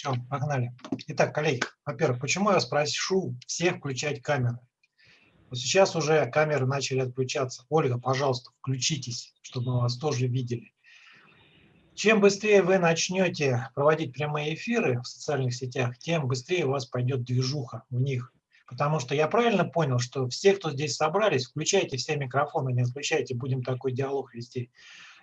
Все, погнали. Итак, коллеги, во-первых, почему я спрошу всех включать камеры? Вот сейчас уже камеры начали отключаться. Ольга, пожалуйста, включитесь, чтобы мы вас тоже видели. Чем быстрее вы начнете проводить прямые эфиры в социальных сетях, тем быстрее у вас пойдет движуха в них. Потому что я правильно понял, что все, кто здесь собрались, включайте все микрофоны, не отключайте, будем такой диалог вести.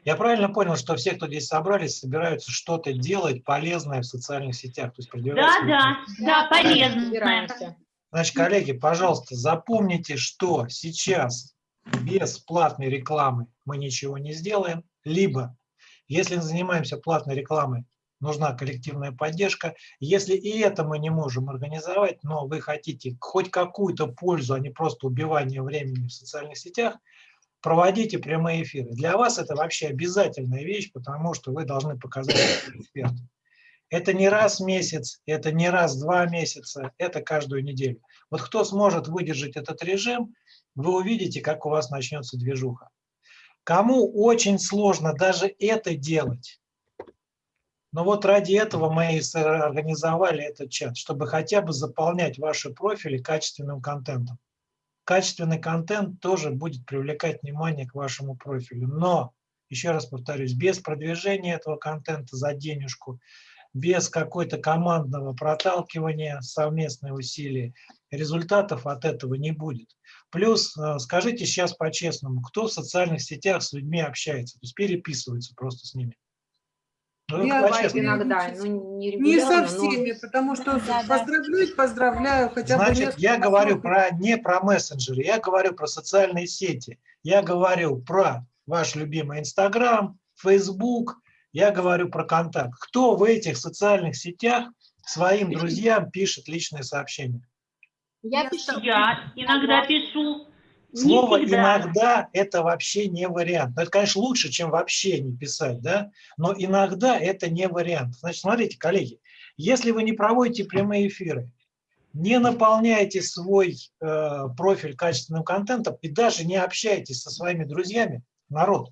Я правильно понял, что все, кто здесь собрались, собираются что-то делать полезное в социальных сетях? То есть да, да, да, полезное. Значит, коллеги, пожалуйста, запомните, что сейчас без платной рекламы мы ничего не сделаем, либо, если занимаемся платной рекламой, нужна коллективная поддержка. Если и это мы не можем организовать, но вы хотите хоть какую-то пользу, а не просто убивание времени в социальных сетях, проводите прямые эфиры. Для вас это вообще обязательная вещь, потому что вы должны показать эксперт. Это не раз в месяц, это не раз в два месяца, это каждую неделю. Вот кто сможет выдержать этот режим, вы увидите, как у вас начнется движуха. Кому очень сложно даже это делать, но вот ради этого мы и организовали этот чат, чтобы хотя бы заполнять ваши профили качественным контентом качественный контент тоже будет привлекать внимание к вашему профилю. Но, еще раз повторюсь, без продвижения этого контента за денежку, без какой-то командного проталкивания, совместные усилия, результатов от этого не будет. Плюс, э, скажите сейчас по-честному, кто в социальных сетях с людьми общается, то есть переписывается просто с ними? Ну, я иногда, ну, не, не со всеми, но... потому что да, поздравлять поздравляю. Хотя Значит, бы я говорю про, не про мессенджеры, я говорю про социальные сети. Я говорю про ваш любимый Инстаграм, Фейсбук, я говорю про контакт. Кто в этих социальных сетях своим друзьям пишет личные сообщения? Я, пишу. Я иногда пишу. Слово «иногда» – это вообще не вариант. Это, конечно, лучше, чем вообще не писать, да? но иногда это не вариант. Значит, смотрите, коллеги, если вы не проводите прямые эфиры, не наполняете свой э, профиль качественным контентом и даже не общаетесь со своими друзьями, народ,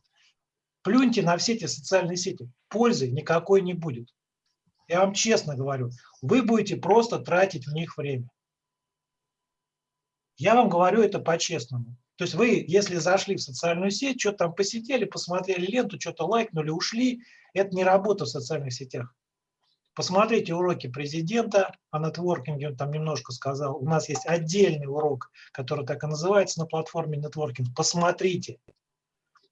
плюньте на все эти социальные сети, пользы никакой не будет. Я вам честно говорю, вы будете просто тратить в них время. Я вам говорю это по-честному. То есть вы, если зашли в социальную сеть, что-то там посидели, посмотрели ленту, что-то лайкнули, ушли, это не работа в социальных сетях. Посмотрите уроки президента о нетворкинге, он там немножко сказал. У нас есть отдельный урок, который так и называется на платформе нетворкинг. Посмотрите,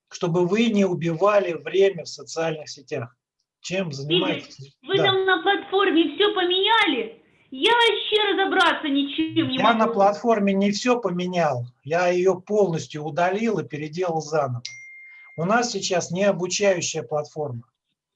чтобы вы не убивали время в социальных сетях. Чем занимаетесь? Вы да. там на платформе все поменяли? Я вообще разобраться ничем не я могу. Я на платформе не все поменял, я ее полностью удалил и переделал заново. У нас сейчас не обучающая платформа.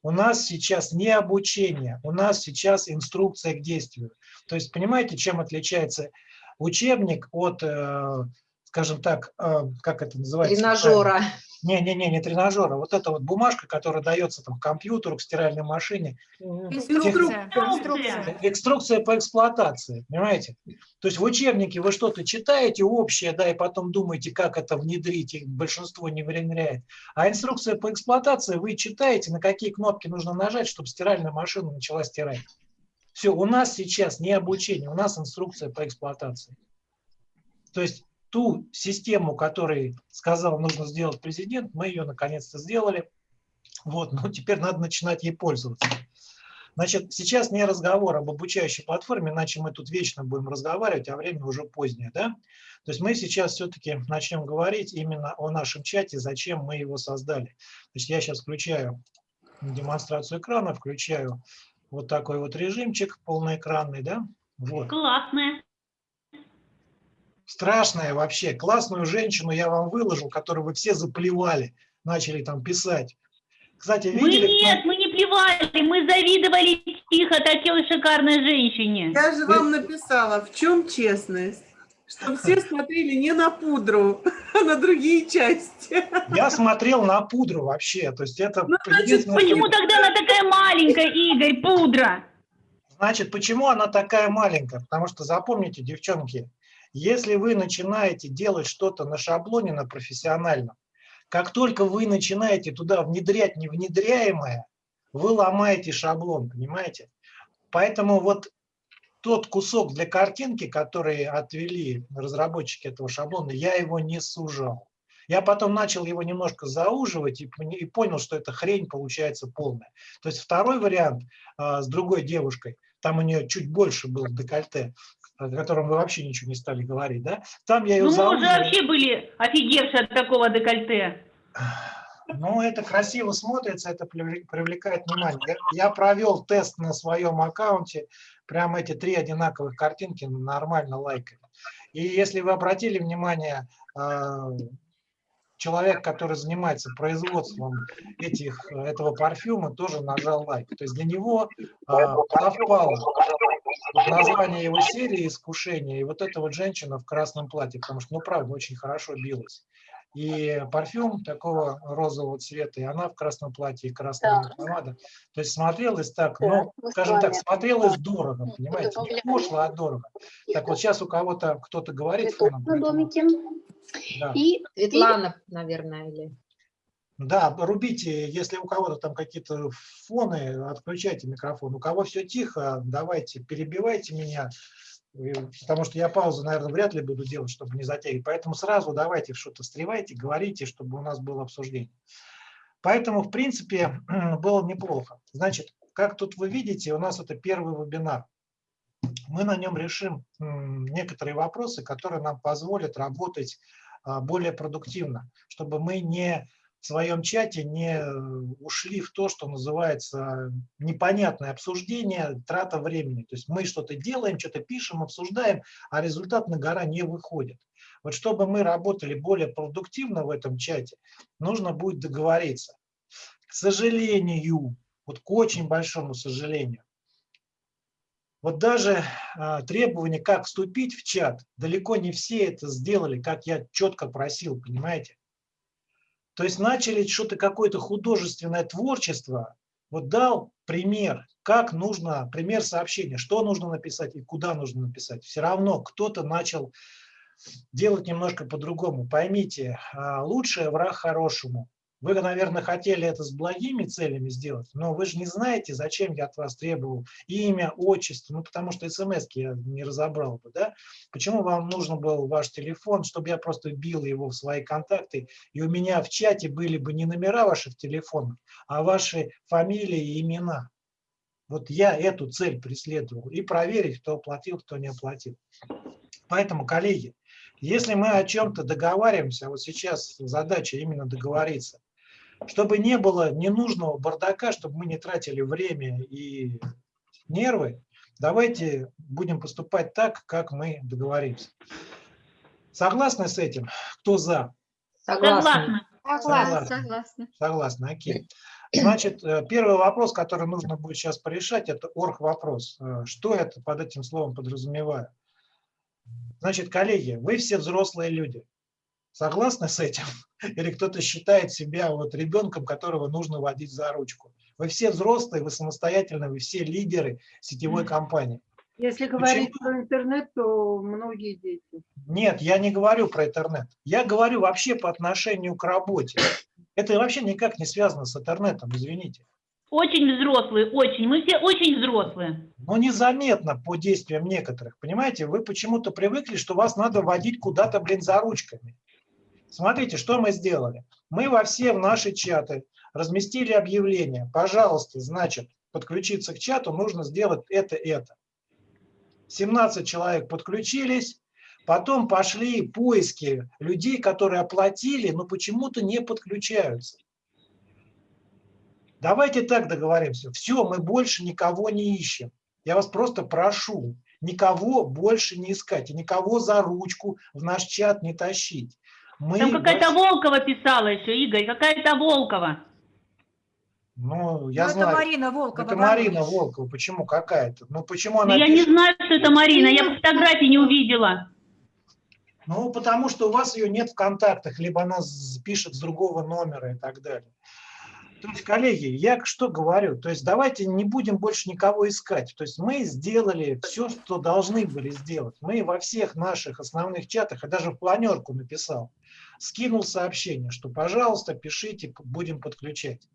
У нас сейчас не обучение, у нас сейчас инструкция к действию. То есть понимаете, чем отличается учебник от, э, скажем так, э, как это называется? Тренажера. Не-не-не, не тренажера. Вот эта вот бумажка, которая дается там компьютеру, к стиральной машине. Инструкция. Инструкция. Инструкция по эксплуатации, понимаете? То есть в учебнике вы что-то читаете общее, да, и потом думаете, как это внедрить, и большинство не внедряет. А инструкция по эксплуатации вы читаете, на какие кнопки нужно нажать, чтобы стиральная машина начала стирать. Все, у нас сейчас не обучение, у нас инструкция по эксплуатации. То есть ту систему, которую сказал, нужно сделать президент, мы ее наконец-то сделали. Вот, но теперь надо начинать ей пользоваться. Значит, сейчас не разговор об обучающей платформе, иначе мы тут вечно будем разговаривать, а время уже позднее. Да? То есть мы сейчас все-таки начнем говорить именно о нашем чате, зачем мы его создали. Значит, я сейчас включаю демонстрацию экрана, включаю вот такой вот режимчик полноэкранный. Да? Вот. Классная страшная вообще. Классную женщину я вам выложил, которую вы все заплевали, начали там писать. Кстати, видели? Мы нет, мы не плевали, мы завидовали тихо такой шикарной женщине. Я же вам написала, в чем честность? Чтобы все смотрели не на пудру, а на другие части. Я смотрел на пудру вообще. То есть это ну, значит, почему тогда она такая маленькая, Игорь, пудра? Значит, почему она такая маленькая? Потому что запомните, девчонки, если вы начинаете делать что-то на шаблоне, на профессиональном, как только вы начинаете туда внедрять невнедряемое, вы ломаете шаблон, понимаете? Поэтому вот тот кусок для картинки, который отвели разработчики этого шаблона, я его не сужал. Я потом начал его немножко зауживать и, понял, что эта хрень получается полная. То есть второй вариант а, с другой девушкой, там у нее чуть больше было декольте, о котором вы вообще ничего не стали говорить, да? Там я ее Ну, мы уже вообще были офигевшие от такого декольте. Ну, это красиво смотрится, это привле- привлекает внимание. Я, я провел тест на своем аккаунте, прям эти три одинаковых картинки нормально лайкали. И если вы обратили внимание, а, человек, который занимается производством этих, этого парфюма, тоже нажал лайк. То есть для него а, совпало название его серии «Искушение» и вот эта вот женщина в красном платье, потому что, ну, правда, очень хорошо билась. И парфюм такого розового цвета, и она в красном платье, и красная Так. помада. То есть смотрелось так, ну, с скажем так, смотрелось дорого, понимаете, не пошло, а дорого. Так вот сейчас у кого-то кто-то говорит фоном, домике. да. И Светлана, наверное, или... Да, рубите, если у кого-то там какие-то фоны, отключайте микрофон. У кого все тихо, давайте, перебивайте меня, потому что я паузу, наверное, вряд ли буду делать, чтобы не затягивать. Поэтому сразу давайте что-то встревайте, говорите, чтобы у нас было обсуждение. Поэтому, в принципе, было неплохо. Значит, как тут вы видите, у нас это первый вебинар. Мы на нем решим некоторые вопросы, которые нам позволят работать а, более продуктивно, чтобы мы не в своем чате не э, ушли в то, что называется непонятное обсуждение, трата времени. То есть мы что-то делаем, что-то пишем, обсуждаем, а результат на гора не выходит. Вот чтобы мы работали более продуктивно в этом чате, нужно будет договориться. К сожалению, вот к очень большому сожалению, вот даже а, требования, как вступить в чат, далеко не все это сделали, как я четко просил, понимаете? То есть начали что-то, какое-то художественное творчество, вот дал пример, как нужно, пример сообщения, что нужно написать и куда нужно написать. Все равно кто-то начал делать немножко по-другому. Поймите, а, лучшее враг хорошему. Вы, наверное, хотели это с благими целями сделать, но вы же не знаете, зачем я от вас требовал имя, отчество, ну, потому что смс я не разобрал бы, да? Почему вам нужен был ваш телефон, чтобы я просто бил его в свои контакты, и у меня в чате были бы не номера ваших телефонов, а ваши фамилии и имена. Вот я эту цель преследовал. И проверить, кто оплатил, кто не оплатил. Поэтому, коллеги, если мы о чем-то договариваемся, вот сейчас задача именно договориться, чтобы не было ненужного бардака, чтобы мы не тратили время и нервы, давайте будем поступать так, как мы договоримся. Согласны с этим? Кто за? Согласна. Согласна. Согласна. Согласна. Согласна, окей. Значит, э, первый вопрос, который нужно будет сейчас порешать, это орг-вопрос. Э, Что это под этим словом подразумеваю? Значит, коллеги, вы все взрослые люди. Согласны с этим? Или кто-то считает себя вот ребенком, которого нужно водить за ручку? Вы все взрослые, вы самостоятельные, вы все лидеры сетевой компании. Если говорить про интернет, то многие дети. Нет, я не говорю про интернет. Я говорю вообще по отношению к работе. Это вообще никак не связано с интернетом, извините. Очень взрослые, очень. Мы все очень взрослые. Но незаметно по действиям некоторых. Понимаете, вы почему-то привыкли, что вас надо водить куда-то, блин, за ручками. Смотрите, что мы сделали. Мы во все в наши чаты разместили объявление. Пожалуйста, значит, подключиться к чату нужно сделать это, это. 17 человек подключились, потом пошли поиски людей, которые оплатили, но почему-то не подключаются. Давайте так договоримся. Все, мы больше никого не ищем. Я вас просто прошу, никого больше не искать и никого за ручку в наш чат не тащить. Мы Там какая-то Волкова писала еще, Игорь, какая-то Волкова. Ну, я Ну, знаю. это Марина Волкова. Это. Марина Волкова. Почему? Какая-то? Ну, почему она я не пишет? знаю, что это Марина, я фотографии не увидела. Ну, потому что у вас ее нет в контактах, либо она пишет с другого номера и так далее. То есть, коллеги, я что говорю? То есть давайте не будем больше никого искать. То есть мы сделали все, что должны были сделать. Мы во всех наших основных чатах, я даже в планерку написал, скинул сообщение, что, пожалуйста, пишите, будем подключать.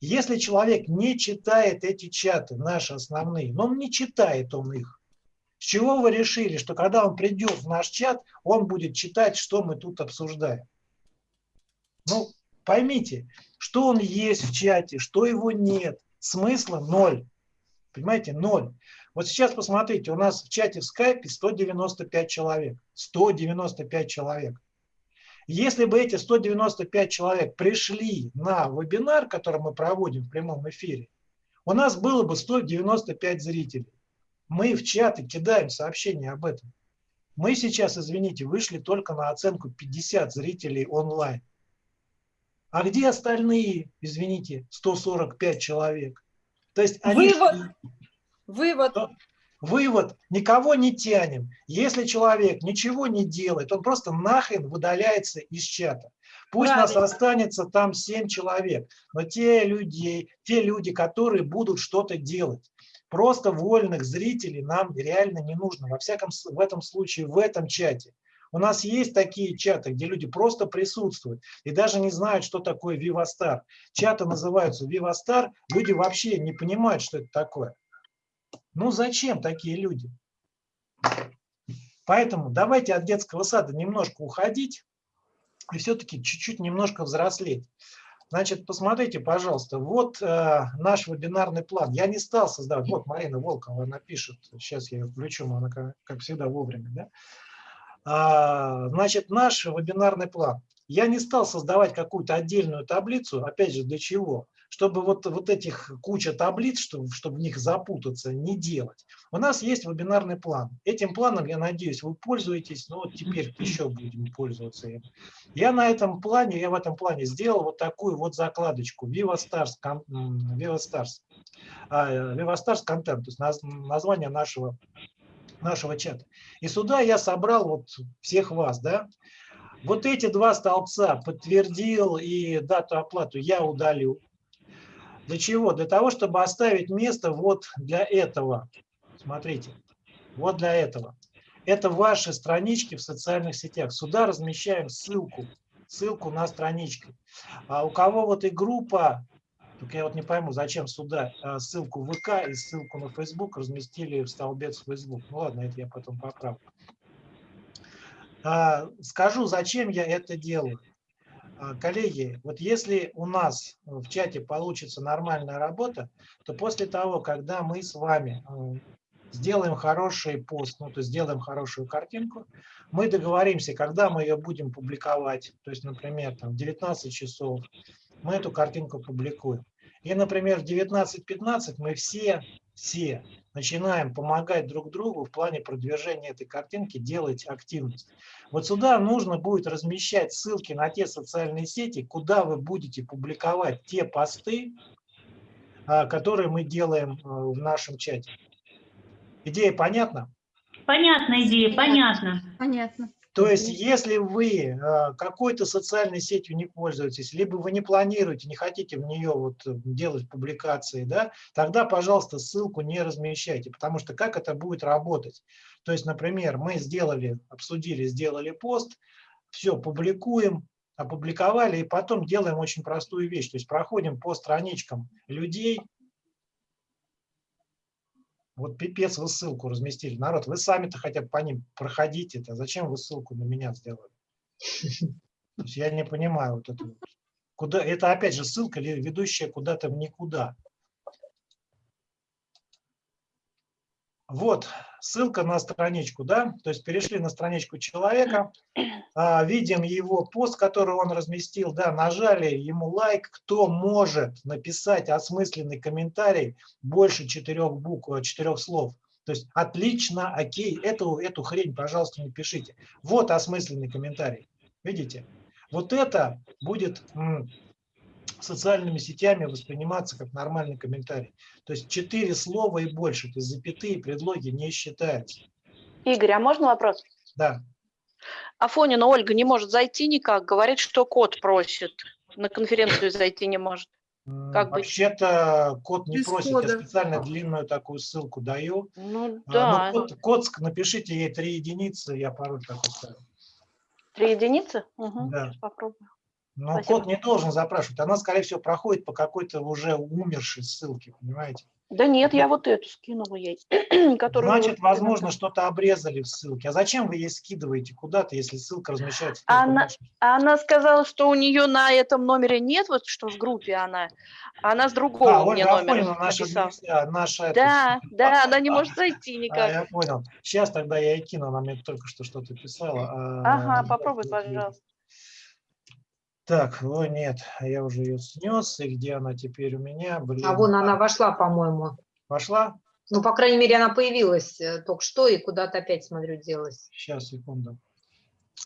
Если человек не читает эти чаты, наши основные, но он не читает он их, с чего вы решили, что когда он придет в наш чат, он будет читать, что мы тут обсуждаем? Ну, поймите, что он есть в чате, что его нет, смысла ноль. Понимаете, ноль. Вот сейчас посмотрите, у нас в чате в скайпе 195 человек. 195 человек. Если бы эти 195 человек пришли на вебинар, который мы проводим в прямом эфире, у нас было бы 195 зрителей. Мы в чаты кидаем сообщения об этом. Мы сейчас, извините, вышли только на оценку 50 зрителей онлайн. А где остальные, извините, 145 человек? То есть они... Вывод. Вывод. Вывод, никого не тянем. Если человек ничего не делает, он просто нахрен выдаляется из чата. Пусть Правильно. нас останется там 7 человек, но те люди, те люди, которые будут что-то делать. Просто вольных зрителей нам реально не нужно. Во всяком в этом случае, в этом чате. У нас есть такие чаты, где люди просто присутствуют и даже не знают, что такое Вивастар. Чаты называются Вивастар, люди вообще не понимают, что это такое. Ну зачем такие люди? Поэтому давайте от детского сада немножко уходить и все-таки чуть-чуть немножко взрослеть. Значит, посмотрите, пожалуйста, вот э, наш вебинарный план. Я не стал создавать, вот Марина Волкова, она пишет, сейчас я ее включу, она как, как всегда вовремя. Да? А, значит, наш вебинарный план. Я не стал создавать какую-то отдельную таблицу, опять же, для чего? Чтобы вот, вот этих куча таблиц, чтобы, чтобы в них запутаться, не делать. У нас есть вебинарный план. Этим планом, я надеюсь, вы пользуетесь, но вот теперь еще будем пользоваться им. Я на этом плане, я в этом плане сделал вот такую вот закладочку Viva Stars, Viva Stars, Viva Stars Content, то есть наз- название нашего, нашего чата. И сюда я собрал вот всех вас, да. Вот эти два столбца подтвердил и дату оплату я удалю. Для чего? Для того, чтобы оставить место вот для этого. Смотрите, вот для этого. Это ваши странички в социальных сетях. Сюда размещаем ссылку, ссылку на странички. А у кого вот и группа, только я вот не пойму, зачем сюда а, ссылку в ВК и ссылку на Facebook разместили в столбец Facebook. Ну ладно, это я потом поправлю. А, Скажу, зачем я это делаю. А, Коллеги, вот если у нас в чате получится нормальная работа, то после того, когда мы с вами э, сделаем хороший пост, ну, то есть сделаем хорошую картинку, мы договоримся, когда мы ее будем публиковать, то есть, например, там, в 19 часов мы эту картинку публикуем. И, например, в 19.15 мы все, все начинаем помогать друг другу в плане продвижения этой картинки, делать активность. Вот сюда нужно будет размещать ссылки на те социальные сети, куда вы будете публиковать те посты, а, которые мы делаем э, в нашем чате. Идея понятна? Понятная идея, понятно. Понятно. То есть, если вы э, какой-то социальной сетью не пользуетесь, либо вы не планируете, не хотите в нее вот э, делать публикации, да, тогда, пожалуйста, ссылку не размещайте, потому что как это будет работать? То есть, например, мы сделали, обсудили, сделали пост, все, публикуем, опубликовали, и потом делаем очень простую вещь, то есть проходим по страничкам людей, вот пипец, вы ссылку разместили. Народ, вы сами-то хотя бы по ним проходите. -то. Зачем вы ссылку на меня сделали? Я не понимаю вот это. Куда, это опять же ссылка, ли ведущая куда-то в никуда. Вот ссылка на страничку, да, то есть перешли на страничку человека, а, видим его пост, который он разместил, да, нажали ему лайк, кто может написать осмысленный комментарий больше четырех букв, э, четырех слов. То есть отлично, окей, эту, эту хрень, пожалуйста, не пишите. Вот осмысленный комментарий. Видите? Вот это будет социальными сетями восприниматься как нормальный комментарий. То есть четыре слова и больше, то есть запятые предлоги не считаются. Игорь, а можно вопрос? Да. Афонина Ольга не может зайти никак, говорит, что код просит. На конференцию зайти не может. Как? Вообще-то код не Без просит, кода. я специально длинную такую ссылку даю. Ну А, да. ну, код, код напишите ей три единицы, я пароль такой ставлю. Три единицы? Угу, Да. Попробую. Но Спасибо. код не должен запрашивать. Она, скорее всего, проходит по какой-то уже умершей ссылке, понимаете? Да нет, я вот эту скинула ей, которую... Значит, возможно, что-то обрезали в ссылке. А зачем вы ей скидываете куда-то, если ссылка размещается? Она- вашем- Она сказала, что у нее на этом номере нет, вот что в группе она, а она с другого А, мне Ольга номера Афонина, наша, наша это- Да, да, она не может зайти А, никак. я понял. Сейчас тогда я ей кину, она мне только что что-то писала. А, Ага, попробуй, вот, вот. пожалуйста. Так, о нет, я уже ее снес, и где она теперь у меня? Блин. А вон она вошла, по-моему. Пошла? Ну, по крайней мере, она появилась э, только что и куда-то опять, смотрю, делась. Сейчас, секунду.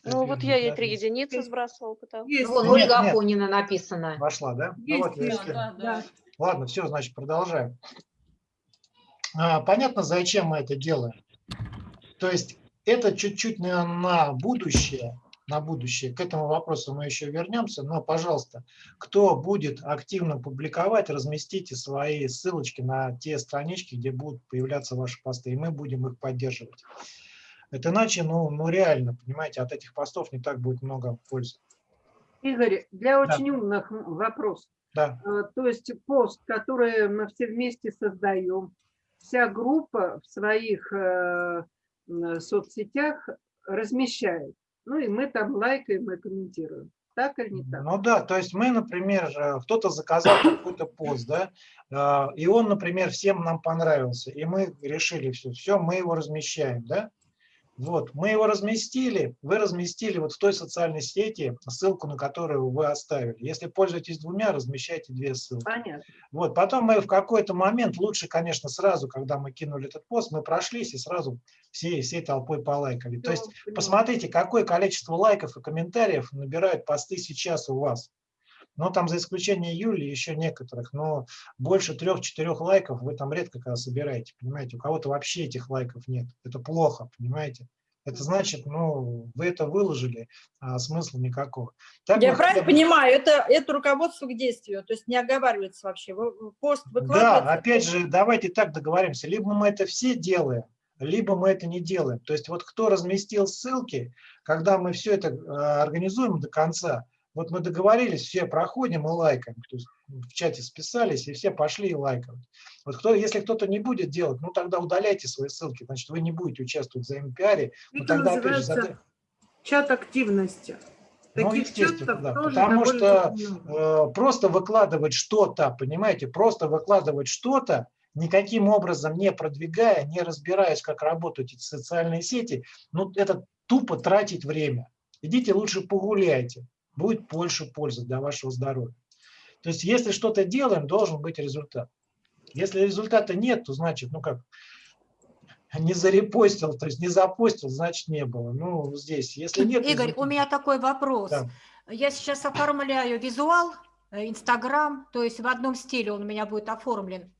Ну вот я ей три единицы сбрасывала. пыталась. Есть. Ну, вон Нет, Ольга нет. Афонина написано. Вошла, да? Ну Есть, вот, я есть, скину. да. Ладно, все, значит, продолжаем. А, понятно, зачем мы это делаем? То есть это чуть-чуть на, на будущее, на будущее. К этому вопросу мы еще вернемся. Но, пожалуйста, кто будет активно публиковать, разместите свои ссылочки на те странички, где будут появляться ваши посты, и мы будем их поддерживать. Это иначе, ну, ну реально, понимаете, от этих постов не так будет много пользы. Игорь, для Да. очень умных м, вопрос. Да, Э, То есть пост, который мы все вместе создаем, вся группа в своих э, соцсетях размещает. Ну и мы там лайкаем и комментируем. Так или не так? Ну да, то есть мы, например, э, кто-то заказал какой-то пост, да, э, и он, например, всем нам понравился, и мы решили все, все, мы его размещаем, да. Вот, мы его разместили, вы разместили вот в той социальной сети ссылку, на которую вы оставили. Если пользуетесь двумя, размещайте две ссылки. Понятно. Вот, потом мы в какой-то момент, лучше, конечно, сразу, когда мы кинули этот пост, мы прошлись и сразу всей, всей толпой полайкали. То есть Всё, поняла. Посмотрите, какое количество лайков и комментариев набирают посты сейчас у вас. Ну, там за исключением Юли еще некоторых, но больше трех-четырех лайков вы там редко когда собираете, понимаете? У кого-то вообще этих лайков нет. Это плохо, понимаете? Это значит, ну, вы это выложили, а смысла никакого. Так Я правильно бы- понимаю, это, это руководство к действию, то есть не оговаривается вообще. Пост Да, выкладывается. опять же, давайте так договоримся. Либо мы это все делаем, либо мы это не делаем. То есть вот кто разместил ссылки, когда мы все это э, организуем до конца, вот мы договорились, все проходим и лайкаем. То есть в чате списались, и все пошли и лайкают. Вот кто, если кто-то не будет делать, ну тогда удаляйте свои ссылки, значит вы не будете участвовать в взаимопиаре. Но Это тогда, опять же, называется зада- чат активности. Ну, естественно, да, потому что э, просто выкладывать что-то, понимаете, просто выкладывать что-то, никаким образом не продвигая, не разбираясь, как работают эти социальные сети, ну, это тупо тратить время. Идите лучше погуляйте, будет больше пользы для вашего здоровья. То есть, если что-то делаем, должен быть результат. Если результата нет, то значит, ну как, не зарепостил, то есть не запостил, значит не было. Ну, здесь, если нет... Игорь, у результата- меня такой вопрос. Да. Я сейчас оформляю визуал, э, Инстаграм, то есть в одном стиле он у меня будет оформлен.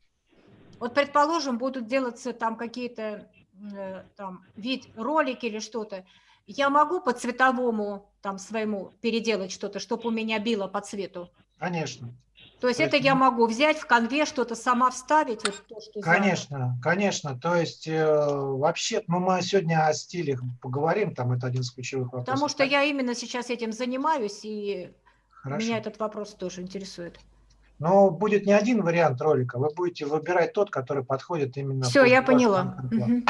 Вот, предположим, будут делаться там какие-то э, там вид ролики или что-то. Я могу по цветовому там своему переделать что-то, чтобы у меня било по цвету. Конечно. То есть То это есть, я могу взять в конве что-то сама вставить, вот то, что за- Конечно, конечно. То есть э, вообще, ну мы сегодня о стилях поговорим, там это один из ключевых вопросов. Потому что я именно сейчас этим занимаюсь, и Хорошо. меня этот вопрос тоже интересует. Но будет не один вариант ролика, вы будете выбирать тот, который подходит именно. Все, я поняла. контент-план.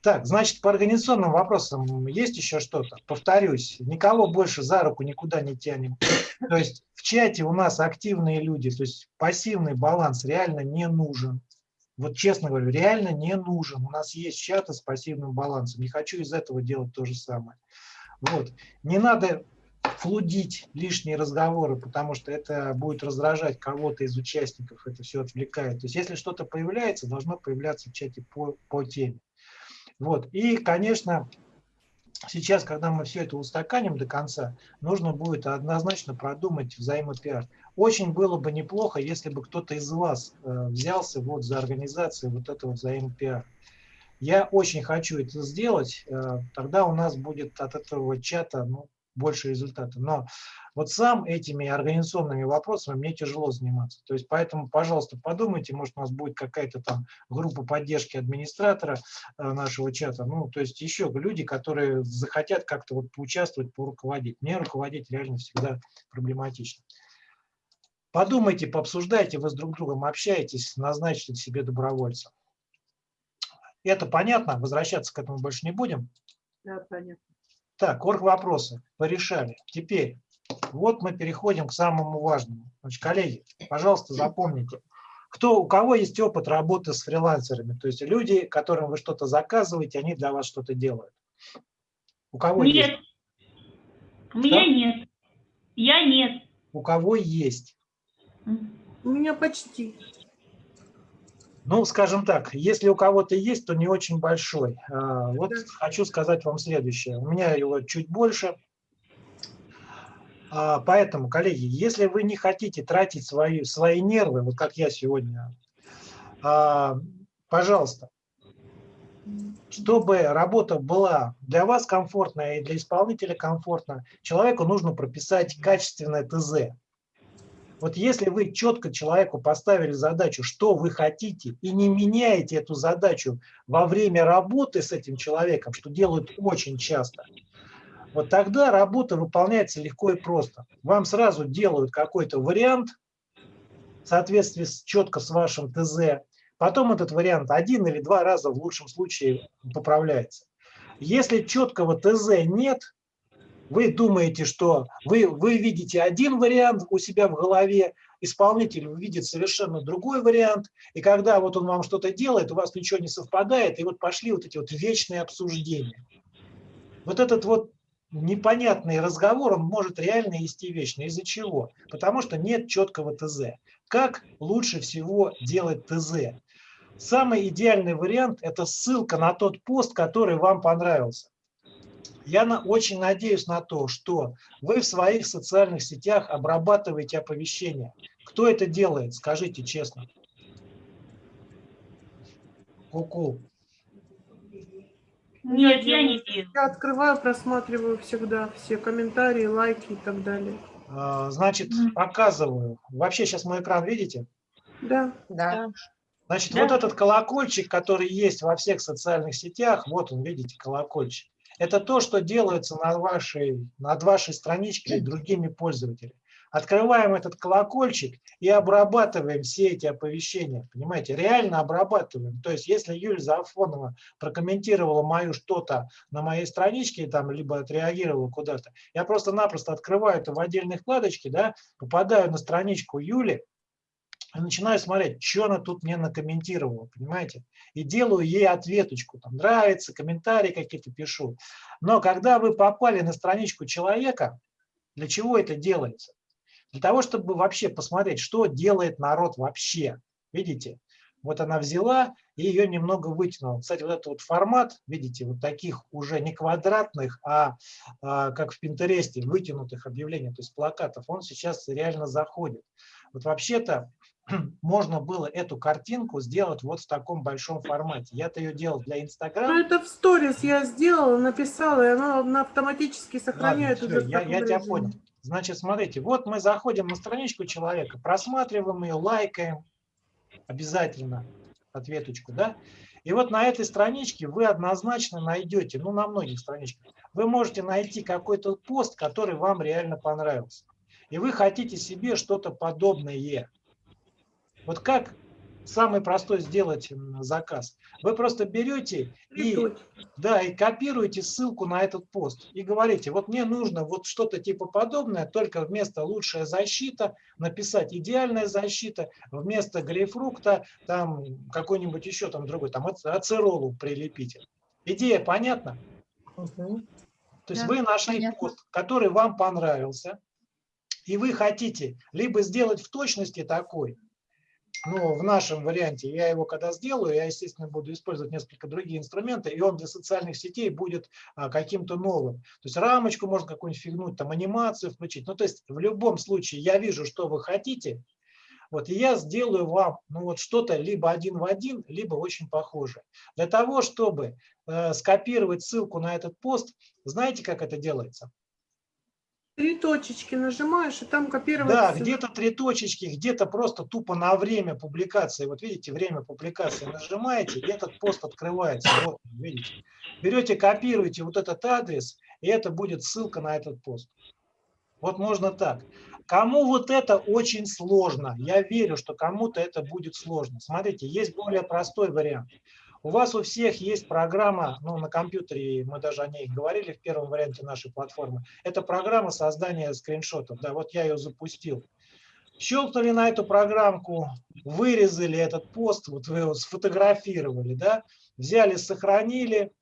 Так, значит, по организационным вопросам есть еще что-то? Повторюсь, никого больше за руку никуда не тянем. То есть в чате у нас активные люди, то есть пассивный баланс реально не нужен. Вот честно говорю, реально не нужен. У нас есть чаты с пассивным балансом. Не хочу из этого делать то же самое. Вот. Не надо флудить лишние разговоры, потому что это будет раздражать кого-то из участников, это все отвлекает. То есть если что-то появляется, должно появляться в чате по, по теме. Вот. И, конечно, сейчас, когда мы все это устаканим до конца, нужно будет однозначно продумать взаимопиар. Очень было бы неплохо, если бы кто-то из вас э, взялся вот за организацию вот этого взаимопиара. Я очень хочу это сделать, э, тогда у нас будет от этого чата ну, больше результата. Но вот сам этими организационными вопросами мне тяжело заниматься. То есть поэтому, пожалуйста, подумайте, может у нас будет какая-то там группа поддержки администратора э, нашего чата. Ну, то есть еще люди, которые захотят как-то вот поучаствовать, поруководить. Мне руководить реально всегда проблематично. Подумайте, пообсуждайте, вы с друг другом общаетесь, назначьте себе добровольца. Это понятно, возвращаться к этому больше не будем. Да, понятно. Так, орг вопросы порешали. Теперь вот мы переходим к самому важному. Значит, коллеги, пожалуйста, запомните, кто, у кого есть опыт работы с фрилансерами, то есть люди, которым вы что-то заказываете, они для вас что-то делают. У кого Нет. есть? У меня Что? нет. Я нет. У кого есть? У меня почти. Ну, скажем так, если у кого-то есть, то не очень большой. А, Вот хочу сказать вам следующее. У меня его чуть больше. А, Поэтому, коллеги, если вы не хотите тратить свои, свои нервы, вот как я сегодня, а, пожалуйста, чтобы работа была для вас комфортная и для исполнителя комфортна, человеку нужно прописать качественное ТЗ. Вот если вы четко человеку поставили задачу, что вы хотите, и не меняете эту задачу во время работы с этим человеком, что делают очень часто, вот тогда работа выполняется легко и просто. Вам сразу делают какой-то вариант в соответствии с, четко с вашим ТЗ, потом этот вариант один или два раза в лучшем случае поправляется. Если четкого ТЗ нет, вы думаете, что вы, вы видите один вариант у себя в голове, исполнитель видит совершенно другой вариант, и когда вот он вам что-то делает, у вас ничего не совпадает, и вот пошли вот эти вот вечные обсуждения. Вот этот вот непонятный разговор, он может реально вести вечно. Из-за чего? Потому что нет четкого ТЗ. Как лучше всего делать ТЗ? Самый идеальный вариант – это ссылка на тот пост, который вам понравился. Я на, очень надеюсь на то, что вы в своих социальных сетях обрабатываете оповещения. Кто это делает, скажите честно. Ку-ку. Нет, я не делаю. Я открываю, просматриваю всегда все комментарии, лайки и так далее. А, Значит, показываю. Вообще сейчас мой экран видите? Да. Да. Значит, Да. вот этот колокольчик, который есть во всех социальных сетях, вот он, видите, колокольчик. Это то, что делается над вашей, над вашей страничкой другими пользователями. Открываем этот колокольчик и обрабатываем все эти оповещения. Понимаете, реально обрабатываем. То есть, если Юлия Зафонова прокомментировала мою что-то на моей страничке, там, либо отреагировала куда-то, я просто-напросто открываю это в отдельной вкладочке, да, попадаю на страничку Юли, начинаю смотреть, что она тут мне накомментировала, понимаете? И делаю ей ответочку, там нравится, комментарии какие-то пишу. Но когда вы попали на страничку человека, для чего это делается? Для того, чтобы вообще посмотреть, что делает народ вообще. Видите? Вот она взяла и ее немного вытянула. Кстати, вот этот вот формат, видите, вот таких уже не квадратных, а, а как в Пинтересте, вытянутых объявлений, то есть плакатов, он сейчас реально заходит. Вот вообще-то можно было эту картинку сделать вот в таком большом формате. Я-то ее делал для Ну, Инстаграма. это в сторис я сделала, написала, и оно на- автоматически Ладно, сохраняет всё, уже в я, я тебя понял. Значит, смотрите, вот мы заходим на страничку человека, просматриваем ее, лайкаем, обязательно ответочку, да? И вот на этой страничке вы однозначно найдете, ну, на многих страничках, вы можете найти какой-то пост, который вам реально понравился. И вы хотите себе что-то подобное. Вот как самый простой сделать заказ? Вы просто берете и да, и копируете ссылку на этот пост и говорите, вот мне нужно вот что-то типа подобное, только вместо лучшая защита написать идеальная защита, вместо грейпфрукта там какой-нибудь еще там другой, там ац- ацеролу прилепите. Идея понятна? Мгм. То есть Да, вы нашли понятно. пост, который вам понравился, и вы хотите либо сделать в точности такой, ну, в нашем варианте, я его когда сделаю, я, естественно, буду использовать несколько другие инструменты, и он для социальных сетей будет а, каким-то новым. То есть рамочку можно какую-нибудь фигнуть, там анимацию включить. Ну, то есть в любом случае я вижу, что вы хотите, вот, и я сделаю вам ну, вот что-то либо один в один, либо очень похожее. Для того, чтобы э, скопировать ссылку на этот пост, знаете, как это делается? Три точечки нажимаешь, и там копировать. Да, где-то три точечки, где-то просто тупо на время публикации. Вот видите, время публикации нажимаете, и этот пост открывается. Вот, видите. Берете, копируете вот этот адрес, и это будет ссылка на этот пост. Вот можно так. Кому вот это очень сложно, я верю, что кому-то это будет сложно. Смотрите, есть более простой вариант. У вас у всех есть программа, ну, на компьютере, мы даже о ней говорили в первом варианте нашей платформы. Это программа создания скриншотов. Да, вот я ее запустил. Щелкнули на эту программку, вырезали этот пост, вот вы его сфотографировали, да, взяли, сохранили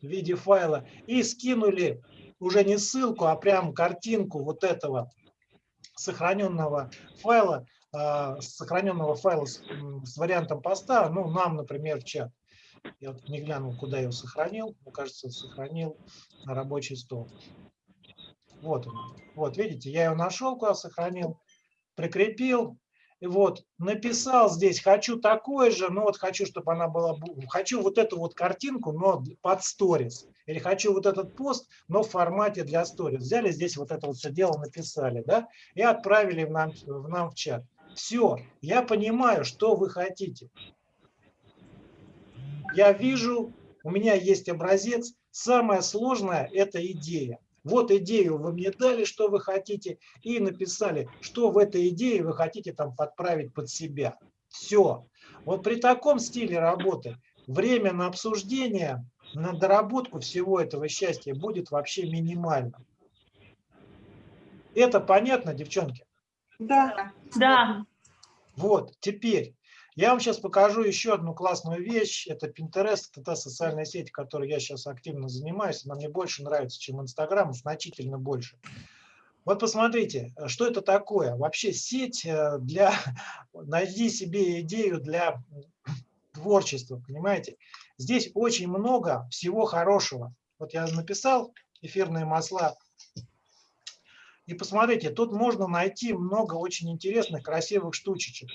в виде файла и скинули уже не ссылку, а прям картинку вот этого сохраненного файла, а, сохраненного файла с, с вариантом поста, ну, нам, например, в чат. Я вот не глянул, куда его сохранил. Мне кажется, сохранил на рабочий стол. Вот он. Вот, видите, я его нашел, куда сохранил, прикрепил. И вот, написал здесь, хочу такое же, но вот хочу, чтобы она была, хочу вот эту вот картинку, но под сторис. Или хочу вот этот пост, но в формате для сторис. Взяли здесь вот это вот все дело, написали, да, и отправили в нам, в нам в чат. Все, я понимаю, что вы хотите. Я вижу, у меня есть образец. Самое сложное – это идея. Вот идею вы мне дали, что вы хотите, и написали, что в этой идее вы хотите там подправить под себя. Все. Вот при таком стиле работы время на обсуждение, на доработку всего этого счастья будет вообще минимально. Это понятно, девчонки? Да. Да. Вот, теперь я вам сейчас покажу еще одну классную вещь. Это Pinterest, это та социальная сеть, которой я сейчас активно занимаюсь. Она мне больше нравится, чем Instagram, значительно больше. Вот посмотрите, что это такое. Вообще сеть э, для... Найди себе идею для творчества, понимаете? Здесь очень много всего хорошего. Вот я написал эфирные масла. И посмотрите, тут можно найти много очень интересных, красивых штучечек.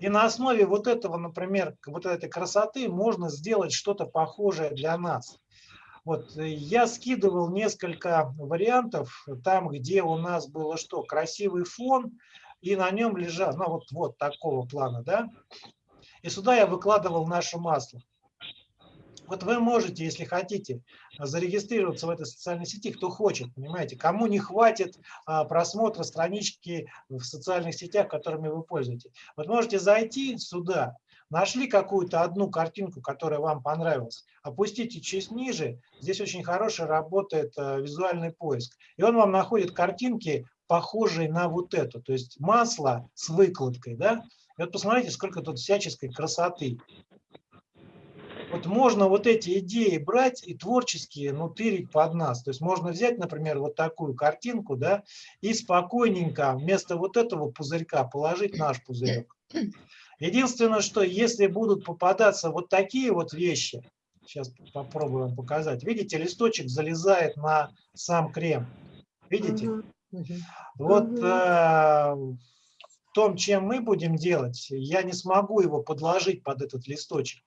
И на основе вот этого, например, вот этой красоты можно сделать что-то похожее для нас. Вот э, я скидывал несколько вариантов там, где у нас было что? Красивый фон, и на нем лежал, ну вот, вот такого плана, да? И сюда я выкладывал наше масло. Вот вы можете, если хотите, зарегистрироваться в этой социальной сети, кто хочет, понимаете, кому не хватит а, просмотра странички в социальных сетях, которыми вы пользуетесь. Вот можете зайти сюда, нашли какую-то одну картинку, которая вам понравилась, опустите чуть ниже, здесь очень хороший работает а, визуальный поиск, и он вам находит картинки, похожие на вот эту, то есть масло с выкладкой, да, и вот посмотрите, сколько тут всяческой красоты. Вот можно вот эти идеи брать и творческие, ну, тырить под нас. То есть можно взять, например, вот такую картинку, да, и спокойненько вместо вот этого пузырька положить наш пузырек. Единственное, что если будут попадаться вот такие вот вещи, сейчас попробуем показать. Видите, листочек залезает на сам крем. Видите? Вот э, в том, чем мы будем делать, я не смогу его подложить под этот листочек.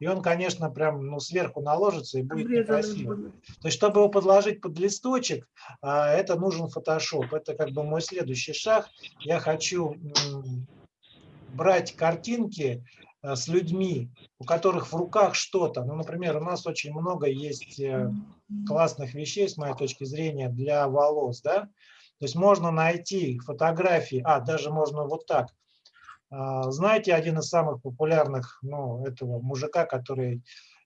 И он, конечно, прям ну, сверху наложится и будет некрасиво. То есть, чтобы его подложить под листочек, а, это нужен фотошоп. Это как бы мой следующий шаг. Я хочу брать картинки э, с людьми, у которых в руках что-то. Ну, например, у нас очень много есть э, классных вещей, с моей точки зрения, для волос, да. То есть можно найти фотографии, а, даже можно вот так. А, Знаете, один из самых популярных, ну, этого мужика, который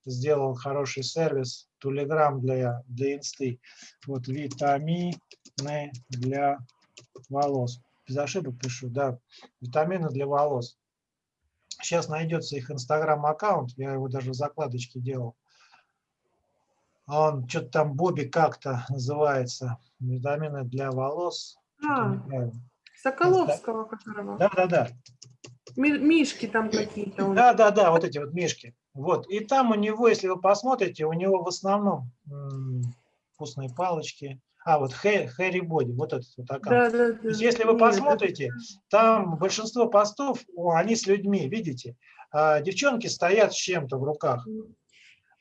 сделал хороший сервис, Тулеграм для, для инсты. Вот витамины для волос. Без ошибок пишу, да, витамины для волос. Сейчас найдется их инстаграм-аккаунт, я его даже в закладочке делал. Он что-то там Бобби как-то называется. Витамины для волос. А. Соколовского которого. Да, да, да. Ми- Мишки там какие-то. Да, да, да, вот эти вот мишки. Вот. И там у него, если вы посмотрите, у него в основном вкусные палочки. А, вот Хэ- Хэри Боди, вот этот вот аккаунт. Да, да, да. То есть, если вы посмотрите, там большинство постов, они с людьми, видите? А девчонки стоят с чем-то в руках.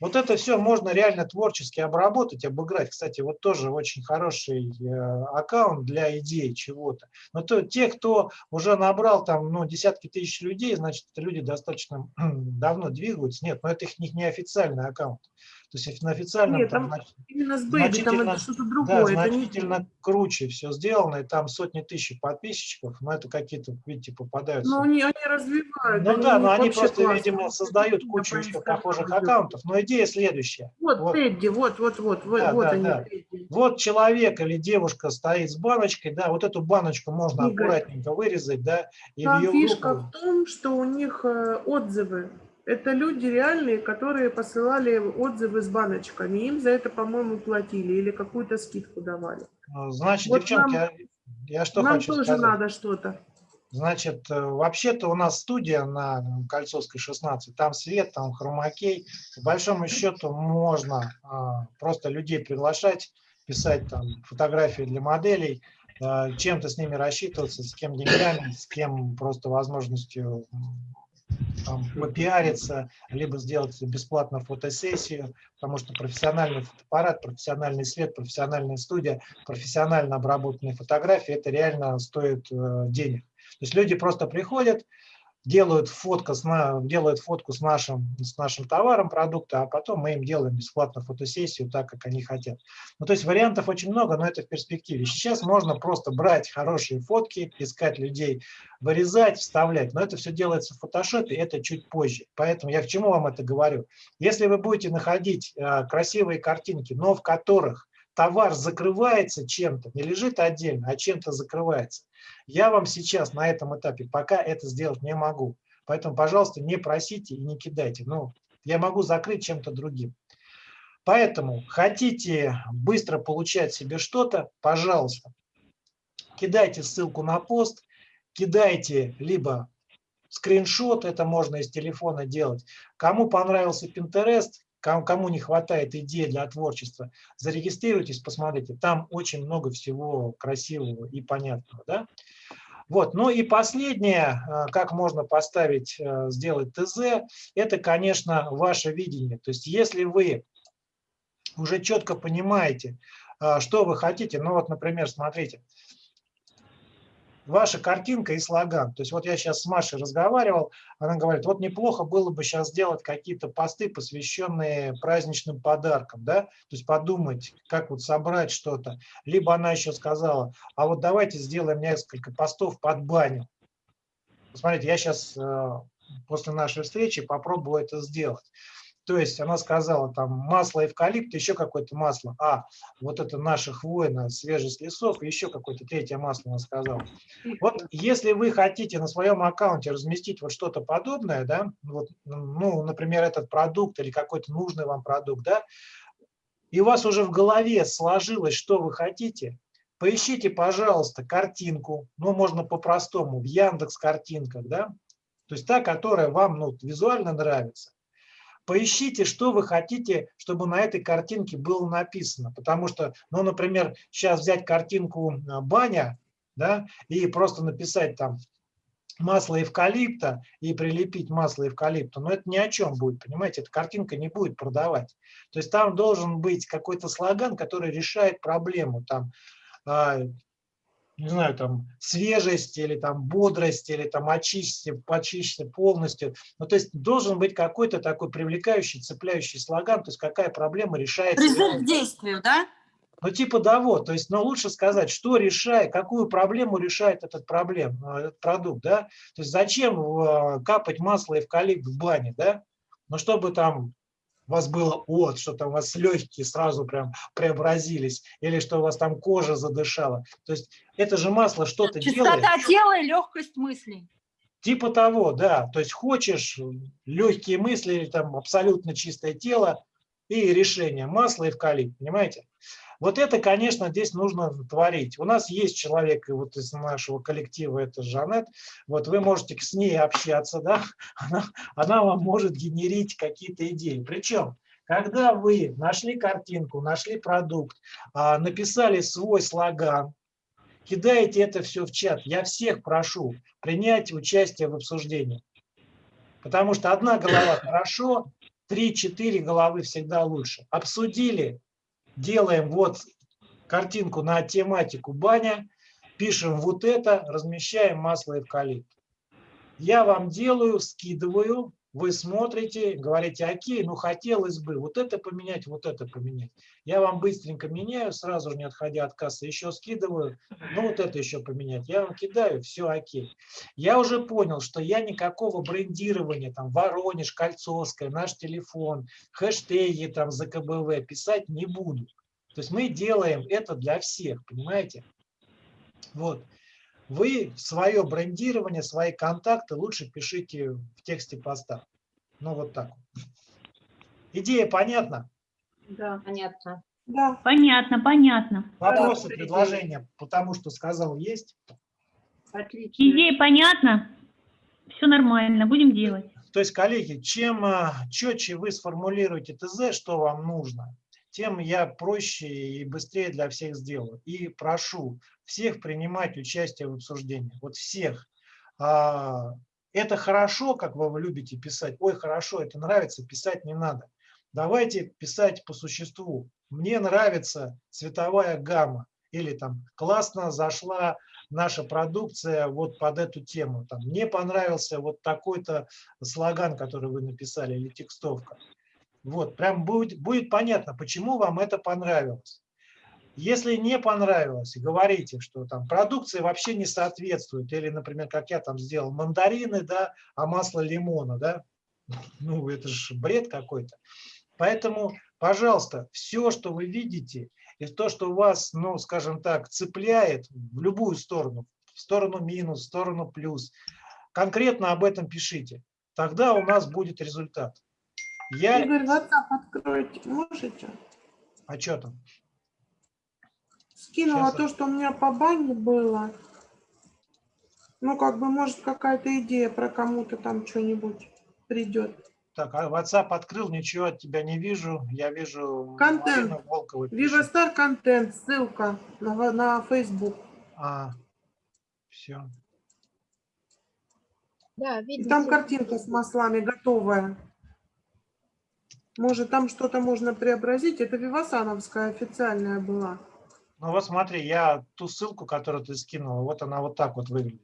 Вот это все можно реально творчески обработать, обыграть. Кстати, вот тоже очень хороший э, аккаунт для идей чего-то. Но то, те, кто уже набрал там ну, десятки тысяч людей, значит, люди достаточно давно двигаются. Нет, но это их не, не официальный аккаунт. То есть на официальном Нет, там, там Именно с Бэйби, там значительно- это что-то да, другое. не- значительно круче все сделано, и там сотни тысяч подписчиков, но это какие-то, видите, попадаются. Но они, они развивают. Ну да, у но они просто, классно. видимо, создают кучу еще похожих иду. аккаунтов. Но идея следующая. Вот, Вот. Тедди, вот, вот, вот, вот, Да, вот да, они. да. Тедди. Вот человек или девушка стоит с баночкой, да, вот эту баночку можно Игорь. аккуратненько вырезать, да, Там ее фишка в том, что у них э, отзывы. Это люди реальные, которые посылали отзывы с баночками. Им за это, по-моему, платили или какую-то скидку давали. А, Значит, Вот девчонки, нам- я, что Нам хочу тоже сказать. надо что-то. Значит, э, вообще-то у нас студия на Кольцовской 16, там свет, там хромакей. По большому счету можно а, просто людей приглашать, писать там фотографии для моделей, а, чем-то с ними рассчитываться, с кем деньгами, с кем просто возможностью там, попиариться, либо сделать бесплатно фотосессию, потому что профессиональный фотоаппарат, профессиональный свет, профессиональная студия, профессионально обработанные фотографии, это реально стоит э, денег. То есть люди просто приходят, делают, фотка с делают фотку с нашим, с нашим товаром, продукта, а потом мы им делаем бесплатно фотосессию так, как они хотят. Ну, то есть вариантов очень много, но это в перспективе. Сейчас можно просто брать хорошие фотки, искать людей, вырезать, вставлять, но это все делается в фотошопе, это чуть позже. Поэтому я к чему вам это говорю? Если вы будете находить э, красивые картинки, но в которых товар закрывается чем-то, не лежит отдельно, а чем-то закрывается, я вам сейчас на этом этапе пока это сделать не могу. Поэтому, пожалуйста, не просите и не кидайте. Ну, я могу закрыть чем-то другим. Поэтому хотите быстро получать себе что-то, пожалуйста, кидайте ссылку на пост, кидайте либо скриншот, это можно из телефона делать. Кому понравился Pinterest, кому не хватает идей для творчества, зарегистрируйтесь, посмотрите. Там очень много всего красивого и понятного. Да? Вот. Ну и последнее, э, как можно поставить, э, сделать ТЗ, это, конечно, ваше видение. То есть если вы уже четко понимаете, э, что вы хотите, ну вот, например, смотрите, ваша картинка и слоган. То есть вот я сейчас с Машей разговаривал, она говорит, вот неплохо было бы сейчас сделать какие-то посты, посвященные праздничным подаркам, да, то есть подумать, как вот собрать что-то. Либо она еще сказала, а вот давайте сделаем несколько постов под баню. Посмотрите, я сейчас после нашей встречи попробую это сделать. То есть она сказала, там масло эвкалипта, еще какое-то масло. А, вот это наша хвойная, свежесть лесов, еще какое-то третье масло она сказала. Вот если вы хотите на своем аккаунте разместить вот что-то подобное, да, вот, ну, например, этот продукт или какой-то нужный вам продукт, да, и у вас уже в голове сложилось, что вы хотите, поищите, пожалуйста, картинку, ну, можно по-простому, в Яндекс картинках, да, то есть та, которая вам ну, визуально нравится. Поищите, что вы хотите, чтобы на этой картинке было написано. Потому что, ну, например, сейчас взять картинку баня, да, и просто написать там масло эвкалипта и прилепить масло эвкалипта, но это ни о чем будет, понимаете, эта картинка не будет продавать. То есть там должен быть какой-то слоган, который решает проблему, там, не знаю, там, свежесть или там бодрость, или там очистите, почистите полностью. Ну, то есть должен быть какой-то такой привлекающий, цепляющий слоган, то есть какая проблема решается. Призыв к действию, да? Ну, типа да, вот, то есть, но лучше сказать, что решает, какую проблему решает этот проблем, этот продукт, да, то есть зачем капать масло эвкалипт в бане, да, ну, чтобы там вас было от, что там у вас легкие сразу прям преобразились, или что у вас там кожа задышала. То есть это же масло что-то делает. Чистота тела и легкость мыслей. Типа того, да. То есть хочешь легкие мысли там абсолютно чистое тело и решение масло эвкалипт, понимаете? Вот это, конечно, здесь нужно творить. У нас есть человек вот из нашего коллектива, это Жанет. Вот вы можете с ней общаться, да? Она, она вам может генерить какие-то идеи. Причем, когда вы нашли картинку, нашли продукт, написали свой слоган, кидаете это все в чат, я всех прошу принять участие в обсуждении. Потому что одна голова хорошо, 3-4 головы всегда лучше. Обсудили, делаем вот картинку на тематику баня, пишем вот это, размещаем масло эвкалипт. Я вам делаю, скидываю, вы смотрите, говорите, окей, ну хотелось бы вот это поменять, вот это поменять. Я вам быстренько меняю, сразу же не отходя от кассы, еще скидываю, ну вот это еще поменять. Я вам кидаю, все окей. Я уже понял, что я никакого брендирования, там, Воронеж, Кольцовская, наш телефон, хэштеги там за КБВ писать не буду. То есть мы делаем это для всех, понимаете? Вот. Вы свое брендирование, свои контакты лучше пишите в тексте поста. Ну, вот так. Идея понятна? Да. Понятно. Да. Понятно, понятно. Вопросы, Да. предложения, потому что сказал, есть? Отлично. Идея понятна? Все нормально, будем делать. То есть, коллеги, чем а, четче вы сформулируете ТЗ, что вам нужно, тем я проще и быстрее для всех сделаю. И прошу всех принимать участие в обсуждении. Вот всех. А, Это хорошо, как вы любите писать. Ой, хорошо, это нравится, писать не надо. Давайте писать по существу. Мне нравится цветовая гамма. Или там классно зашла наша продукция вот под эту тему. Там, мне понравился вот такой-то слоган, который вы написали, или текстовка. Вот, прям будет, будет понятно, почему вам это понравилось. Если не понравилось, говорите, что там продукция вообще не соответствует, или, например, как я там сделал, мандарины, да, а масло лимона, да, ну, это же бред какой-то. Поэтому, пожалуйста, все, что вы видите, и то, что вас, ну, скажем так, цепляет в любую сторону, в сторону минус, в сторону плюс, конкретно об этом пишите. Тогда у нас будет результат. Я... Игорь, WhatsApp откройте, можете? А что там? Скинула Щас. то, что у меня по бане было. Ну, как бы, может, какая-то идея про кому-то там что-нибудь придет. Так, а WhatsApp открыл, ничего от тебя не вижу. Я вижу Контент. Viva контент, ссылка на, на Facebook. А, все. Да, И видно. там картинка с маслами готовая. Может, там что-то можно преобразить. Это Вивасановская официальная была. Ну вот смотри, я ту ссылку, которую ты скинула, вот она вот так вот выглядит.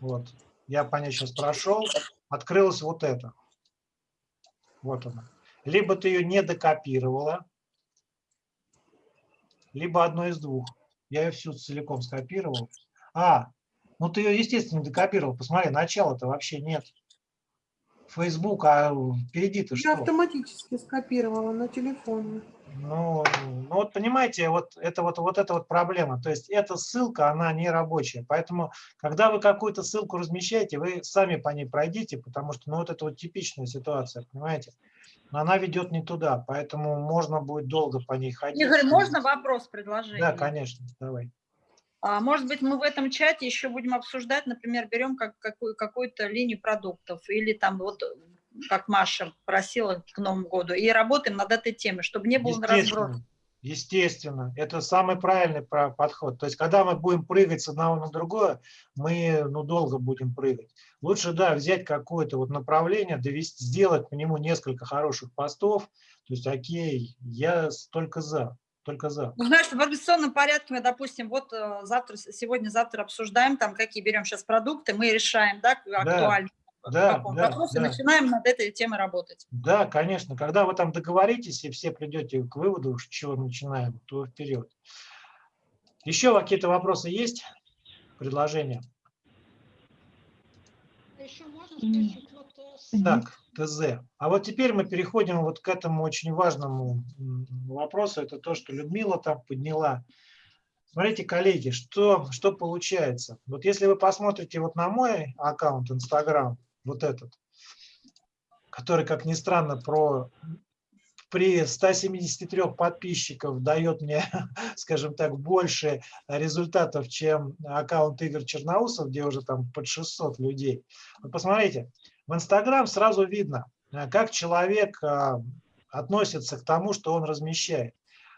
Вот. Я по ней сейчас прошел, открылось вот это. Вот она. Либо ты ее не докопировала, либо одно из двух. Я ее всю целиком скопировал. А, ну ты ее, естественно, докопировал. Посмотри, начала-то вообще нет. Facebook, а впереди-то Я что? автоматически скопировала на телефоне. Ну, ну вот понимаете, вот это вот, вот эта вот проблема. То есть эта ссылка, она не рабочая. Поэтому, когда вы какую-то ссылку размещаете, вы сами по ней пройдите, потому что, ну, вот это вот типичная ситуация, понимаете? Но она ведет не туда, поэтому можно будет долго по ней ходить. Игорь, можно вопрос предложить? Да, конечно, давай. А, может быть, мы в этом чате еще будем обсуждать, например, берем как, какую, какую-то линию продуктов или там вот, как Маша просила к Новому году, и работаем над этой темой, чтобы не было разброса. Естественно, это самый правильный подход. То есть, когда мы будем прыгать с одного на другое, мы ну, долго будем прыгать. Лучше, да, взять какое-то вот направление, довести, сделать по нему несколько хороших постов. То есть, окей, я только за, только за. Ну, знаешь, в организационном порядке мы, допустим, вот э, завтра, сегодня-завтра обсуждаем, там, какие берем сейчас продукты, мы решаем, да, актуально. в да, да, вопросе, да. начинаем над этой темой работать. Да, конечно. Когда вы там договоритесь и все придете к выводу, с чего начинаем, то вперед. Еще какие-то вопросы есть? Предложения? Еще можно спросить, вот, э, с- Так, ТЗ. А вот теперь мы переходим вот к этому очень важному вопросу. Это то, что Людмила там подняла. Смотрите, коллеги, что, что получается. Вот если вы посмотрите вот на мой аккаунт Инстаграм, вот этот, который, как ни странно, про при 173 подписчиков дает мне, скажем так, больше результатов, чем аккаунт Игорь Черноусов, где уже там под 600 людей. Вот посмотрите, в Инстаграм сразу видно, э, как человек а, относится к тому, что он размещает.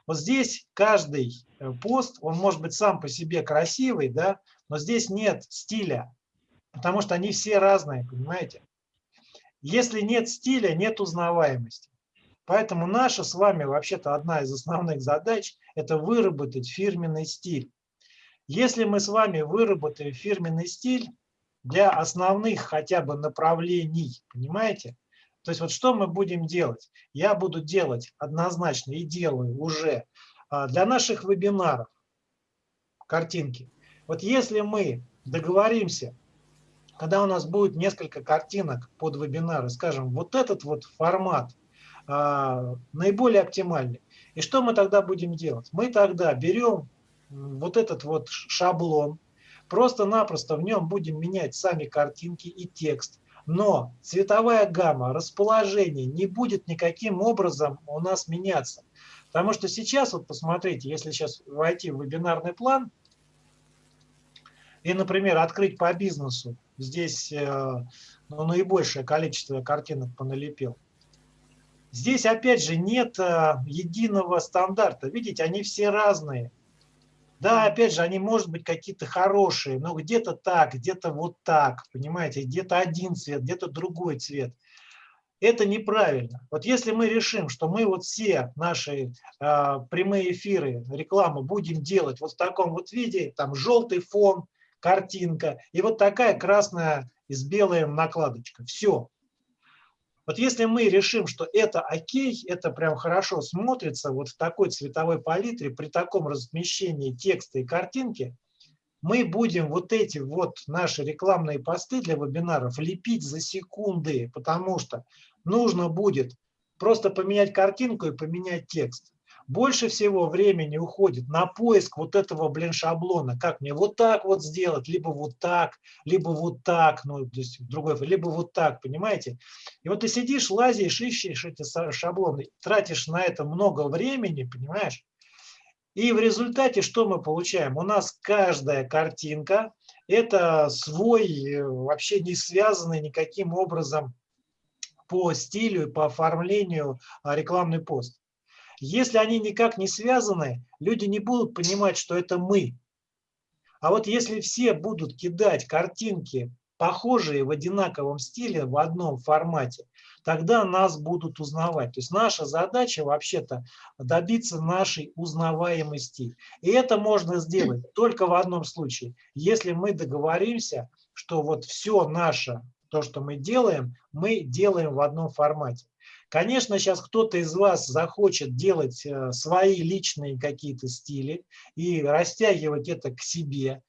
Вот здесь каждый э, пост, он может быть сам по себе красивый, да, но здесь нет стиля, потому что они все разные, понимаете? Если нет стиля, нет узнаваемости. Поэтому наша с вами вообще-то одна из основных задач – это выработать фирменный стиль. Если мы с вами выработаем фирменный стиль для основных хотя бы направлений, понимаете? То есть вот что мы будем делать? Я буду делать однозначно и делаю уже а, для наших вебинаров картинки. Вот если мы договоримся, когда у нас будет несколько картинок под вебинары, скажем, вот этот вот формат а, наиболее оптимальный. И что мы тогда будем делать? Мы тогда берем вот этот вот шаблон, просто-напросто в нем будем менять сами картинки и текст, но цветовая гамма, расположение не будет никаким образом у нас меняться. Потому что сейчас, вот посмотрите, если сейчас войти в вебинарный план и, например, открыть по бизнесу, здесь э, ну, наибольшее количество картинок поналепил, Здесь, опять же, нет э, единого стандарта. Видите, они все разные. Да, опять же, они, может быть, какие-то хорошие, но где-то так, где-то вот так, понимаете, где-то один цвет, где-то другой цвет. Это неправильно. Вот если мы решим, что мы вот все наши э, прямые эфиры, рекламу будем делать вот в таком вот виде, там желтый фон, картинка и вот такая красная с белым накладочка. Все. Вот если мы решим, что это окей, это прям хорошо смотрится вот в такой цветовой палитре, при таком размещении текста и картинки, мы будем вот эти вот наши рекламные посты для вебинаров лепить за секунды, потому что нужно будет просто поменять картинку и поменять текст больше всего времени уходит на поиск вот этого, блин, шаблона. Как мне вот так вот сделать, либо вот так, либо вот так, ну, то есть другой, либо вот так, понимаете? И вот ты сидишь, лазишь, ищешь эти шаблоны, тратишь на это много времени, понимаешь? И в результате что мы получаем? У нас каждая картинка – это свой, э, вообще не связанный никаким образом по стилю, по оформлению а, рекламный пост. Если они никак не связаны, люди не будут понимать, что это мы. А вот если все будут кидать картинки, похожие в одинаковом стиле, в одном формате, тогда нас будут узнавать. То есть наша задача вообще-то добиться нашей узнаваемости. И это можно сделать только в одном случае, если мы договоримся, что вот все наше, то, что мы делаем, мы делаем в одном формате. Конечно, сейчас кто-то из вас захочет делать э, свои личные какие-то стили и растягивать это к себе.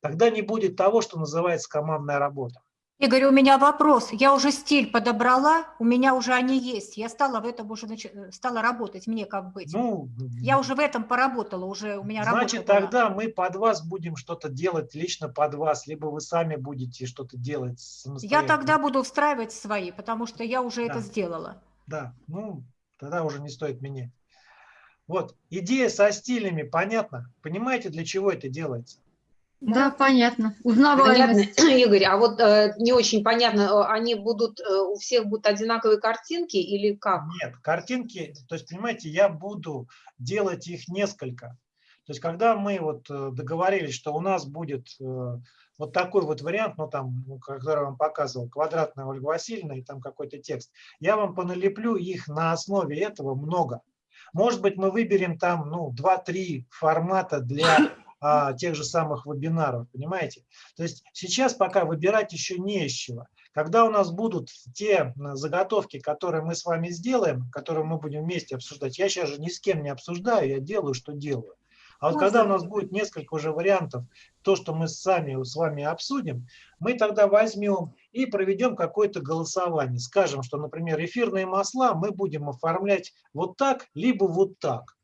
Тогда не будет того, что называется командная работа. Игорь, у меня вопрос. Я уже стиль подобрала, у меня уже они есть. Я стала в этом уже нач... стала работать, мне как быть. Ну, я уже в этом поработала, уже у меня Значит, работа тогда была. мы под вас будем что-то делать лично под вас, либо вы сами будете что-то делать Я тогда буду встраивать свои, потому что я уже да. это сделала да, ну, тогда уже не стоит менять. Вот, идея со стилями, понятно? Понимаете, для чего это делается? Да, понятно. Узнаваемость. Понятно, Игорь, а вот э, не очень понятно, э, они будут, э, у всех будут одинаковые картинки или как? Нет, картинки, то есть, понимаете, я буду делать их несколько. То есть, когда мы вот э, договорились, что у нас будет э, вот такой вот вариант, ну там, ну, который я вам показывал, квадратная Ольга Васильевна и там какой-то текст, я вам поналеплю их на основе этого много. Может быть, мы выберем там, ну, 2-3 формата для а, тех же самых вебинаров, понимаете? То есть сейчас пока выбирать еще не из чего. Когда у нас будут те заготовки, которые мы с вами сделаем, которые мы будем вместе обсуждать, я сейчас же ни с кем не обсуждаю, я делаю, что делаю. А вот когда у нас будет несколько уже вариантов, то, что мы сами с вами обсудим, мы тогда возьмем и проведем какое-то голосование. Скажем, что, например, эфирные масла мы будем оформлять вот так, либо вот так.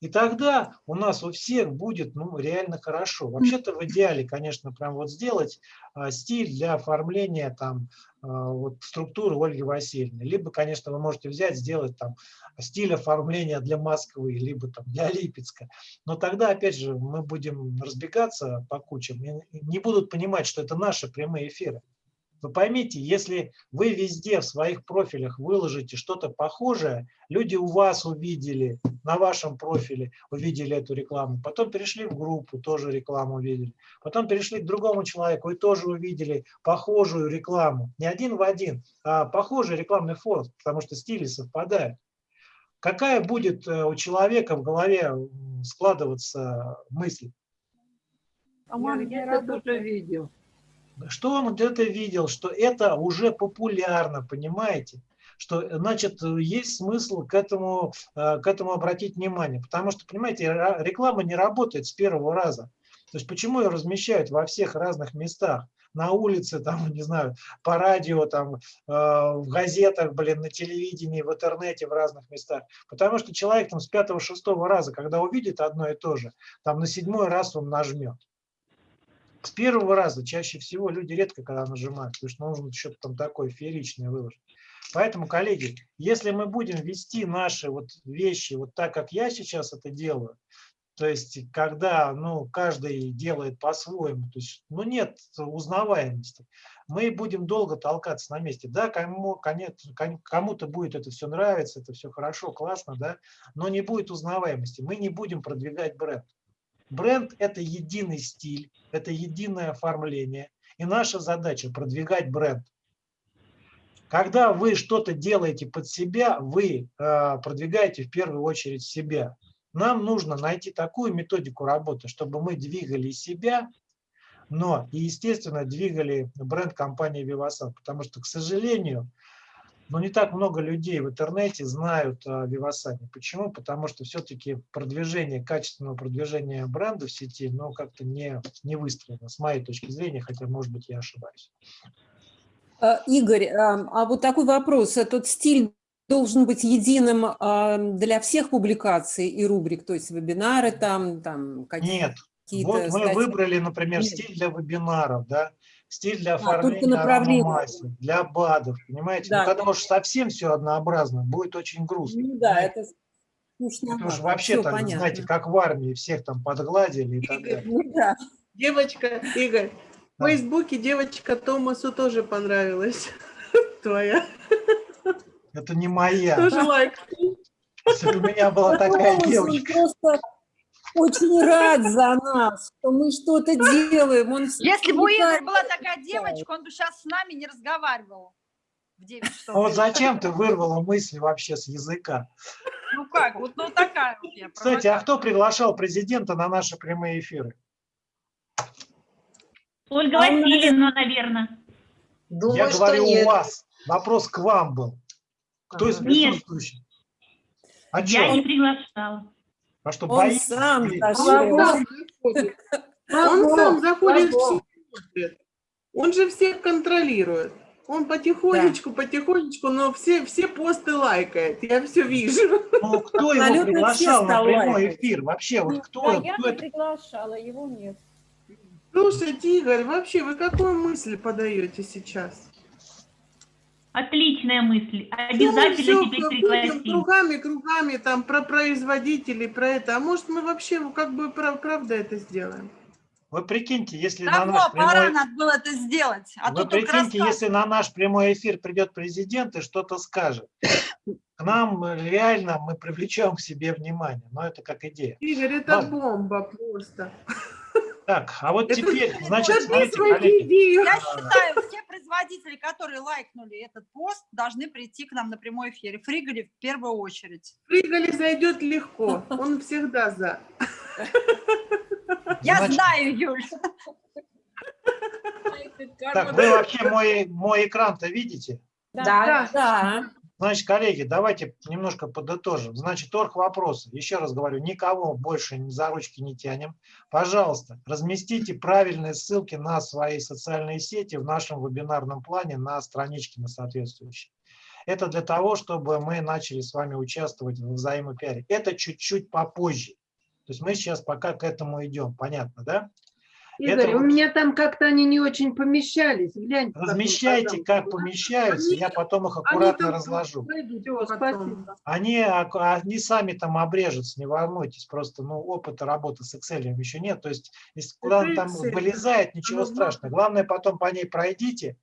И тогда у нас у всех будет ну, реально хорошо. Вообще-то в идеале, конечно, прям вот сделать а, стиль для оформления там а, вот, структуры Ольги Васильевны. Либо, конечно, вы можете взять, сделать там стиль оформления для Москвы, либо там для Липецка. Но тогда, опять же, мы будем разбегаться по кучам и не будут понимать, что это наши прямые эфиры. Вы поймите, если вы везде в своих профилях выложите что-то похожее, люди у вас увидели, на вашем профиле увидели эту рекламу, потом перешли в группу, тоже рекламу увидели, потом перешли к другому человеку и тоже увидели похожую рекламу. Не один в один, а похожий рекламный фон, потому что стили совпадают. Какая будет э, у человека в голове складываться мысль? Я это тоже видел. Что он где-то видел, что это уже популярно, понимаете? Что, значит, есть смысл к этому, э, к этому обратить внимание. Потому что, понимаете, реклама не работает с первого раза. То есть почему ее размещают во всех разных местах? На улице, там, не знаю, по радио, там, э, в газетах, блин, на телевидении, в интернете, в разных местах. Потому что человек там с пятого-шестого раза, когда увидит одно и то же, там на седьмой раз он нажмет. С первого раза чаще всего люди редко когда нажимают, потому что нужно что-то там такое фееричное выложить. Поэтому, коллеги, если мы будем вести наши вот вещи вот так, как я сейчас это делаю, то есть когда ну, каждый делает по-своему, то есть ну, нет узнаваемости, мы будем долго толкаться на месте. Да, кому, кому-то будет это все нравиться, это все хорошо, классно, да, но не будет узнаваемости. Мы не будем продвигать бренд. Бренд – это единый стиль, это единое оформление. И наша задача – продвигать бренд. Когда вы что-то делаете под себя, вы э, продвигаете в первую очередь себя. Нам нужно найти такую методику работы, чтобы мы двигали себя, но и, естественно, двигали бренд компании Vivasan. Потому что, к сожалению, но не так много людей в интернете знают о Вивасане. Почему? Потому что все-таки продвижение, качественного продвижения бренда в сети, ну, как-то не, не выстроено, с моей точки зрения, хотя, может быть, я ошибаюсь. А, Игорь, а а вот такой вопрос. Этот стиль должен быть единым а, для всех публикаций и рубрик, то есть вебинары там, там Нет. какие-то Вот мы статьи? выбрали, например, Нет. стиль для вебинаров, да, стиль для А, оформления направление. аромамасел, для БАДов, понимаете? Да. Ну, когда уж совсем все однообразно, будет очень грустно. Ну да, это скучновато. Это уж вообще так, понятно. знаете, как в армии, всех там подгладили и так далее. Ну да. Девочка, Игорь, в Да. Фейсбуке девочка Томасу тоже понравилась. Твоя. Это не моя. Тоже лайк. Если бы у меня была такая девочка. просто очень рад за нас, что мы что-то делаем. Он Если бы у Игоря была такая девочка, он бы сейчас с нами не разговаривал в 9 часов. Ну Вот зачем ты вырвала мысли вообще с языка? Ну как, вот ну такая вот я. Кстати, а кто приглашал президента на наши прямые эфиры? Ольга А Васильевна, наверное. Думаю, Я говорю нет. у вас. Вопрос к вам был. Кто из присутствующих? А Я не приглашала. А что, Он боитесь? сам Или- Он зашел. сам заходит. Он сам заходит в сеть. смотрит. Он же всех контролирует. Он потихонечку, потихонечку, но все, все посты лайкает. Я все вижу. Ну, кто его Абсолютно приглашал на прямой эфир? Вообще, вот кто, Да, я кто не это? приглашала, его нет. Слушайте, Игорь, вообще вы какую мысль подаете сейчас? Отличная мысль. Ну, мы Обязательно всё теперь пригласим. кругами, кругами там про производителей, про это. А может мы вообще как бы прав- правда это сделаем? Вы прикиньте, если на наш пора прямой... надо было это сделать. А Вы прикиньте, если на наш прямой эфир придет президент и что-то скажет. К нам реально мы привлечем к себе внимание. Но это как идея. Игорь, это Ладно. бомба просто. Так, а вот Это- теперь, значит, смотрите, коллеги. Я считаю, все производители, которые лайкнули этот пост, должны прийти к нам на прямой эфир. Фригали в первую очередь. Фригали зайдет легко. Он всегда за. Я Значит, знаю, Юль. Так, вы вообще мой, мой экран-то видите? Да. Да. Значит, коллеги, давайте немножко подытожим. Значит, торг вопросы. Еще раз говорю, никого больше за ручки не тянем. Пожалуйста, разместите правильные ссылки на свои социальные сети в нашем вебинарном плане на страничке на соответствующей. Это для того, чтобы мы начали с вами участвовать в взаимопиаре. Это чуть-чуть попозже. То есть мы сейчас пока к этому идем. Понятно, да? Игорь, Это у вот- меня там как-то они не очень помещались. Гляньте. потом, Размещайте, как пожалуйста. помещаются, я потом их Они аккуратно там разложу. потом. спасибо. Они, они сами там обрежутся, не волнуйтесь, просто ну, опыта работы с Excel еще нет. То есть, если куда-то там Excel, вылезает, ничего оно страшного. Главное, потом по ней пройдите,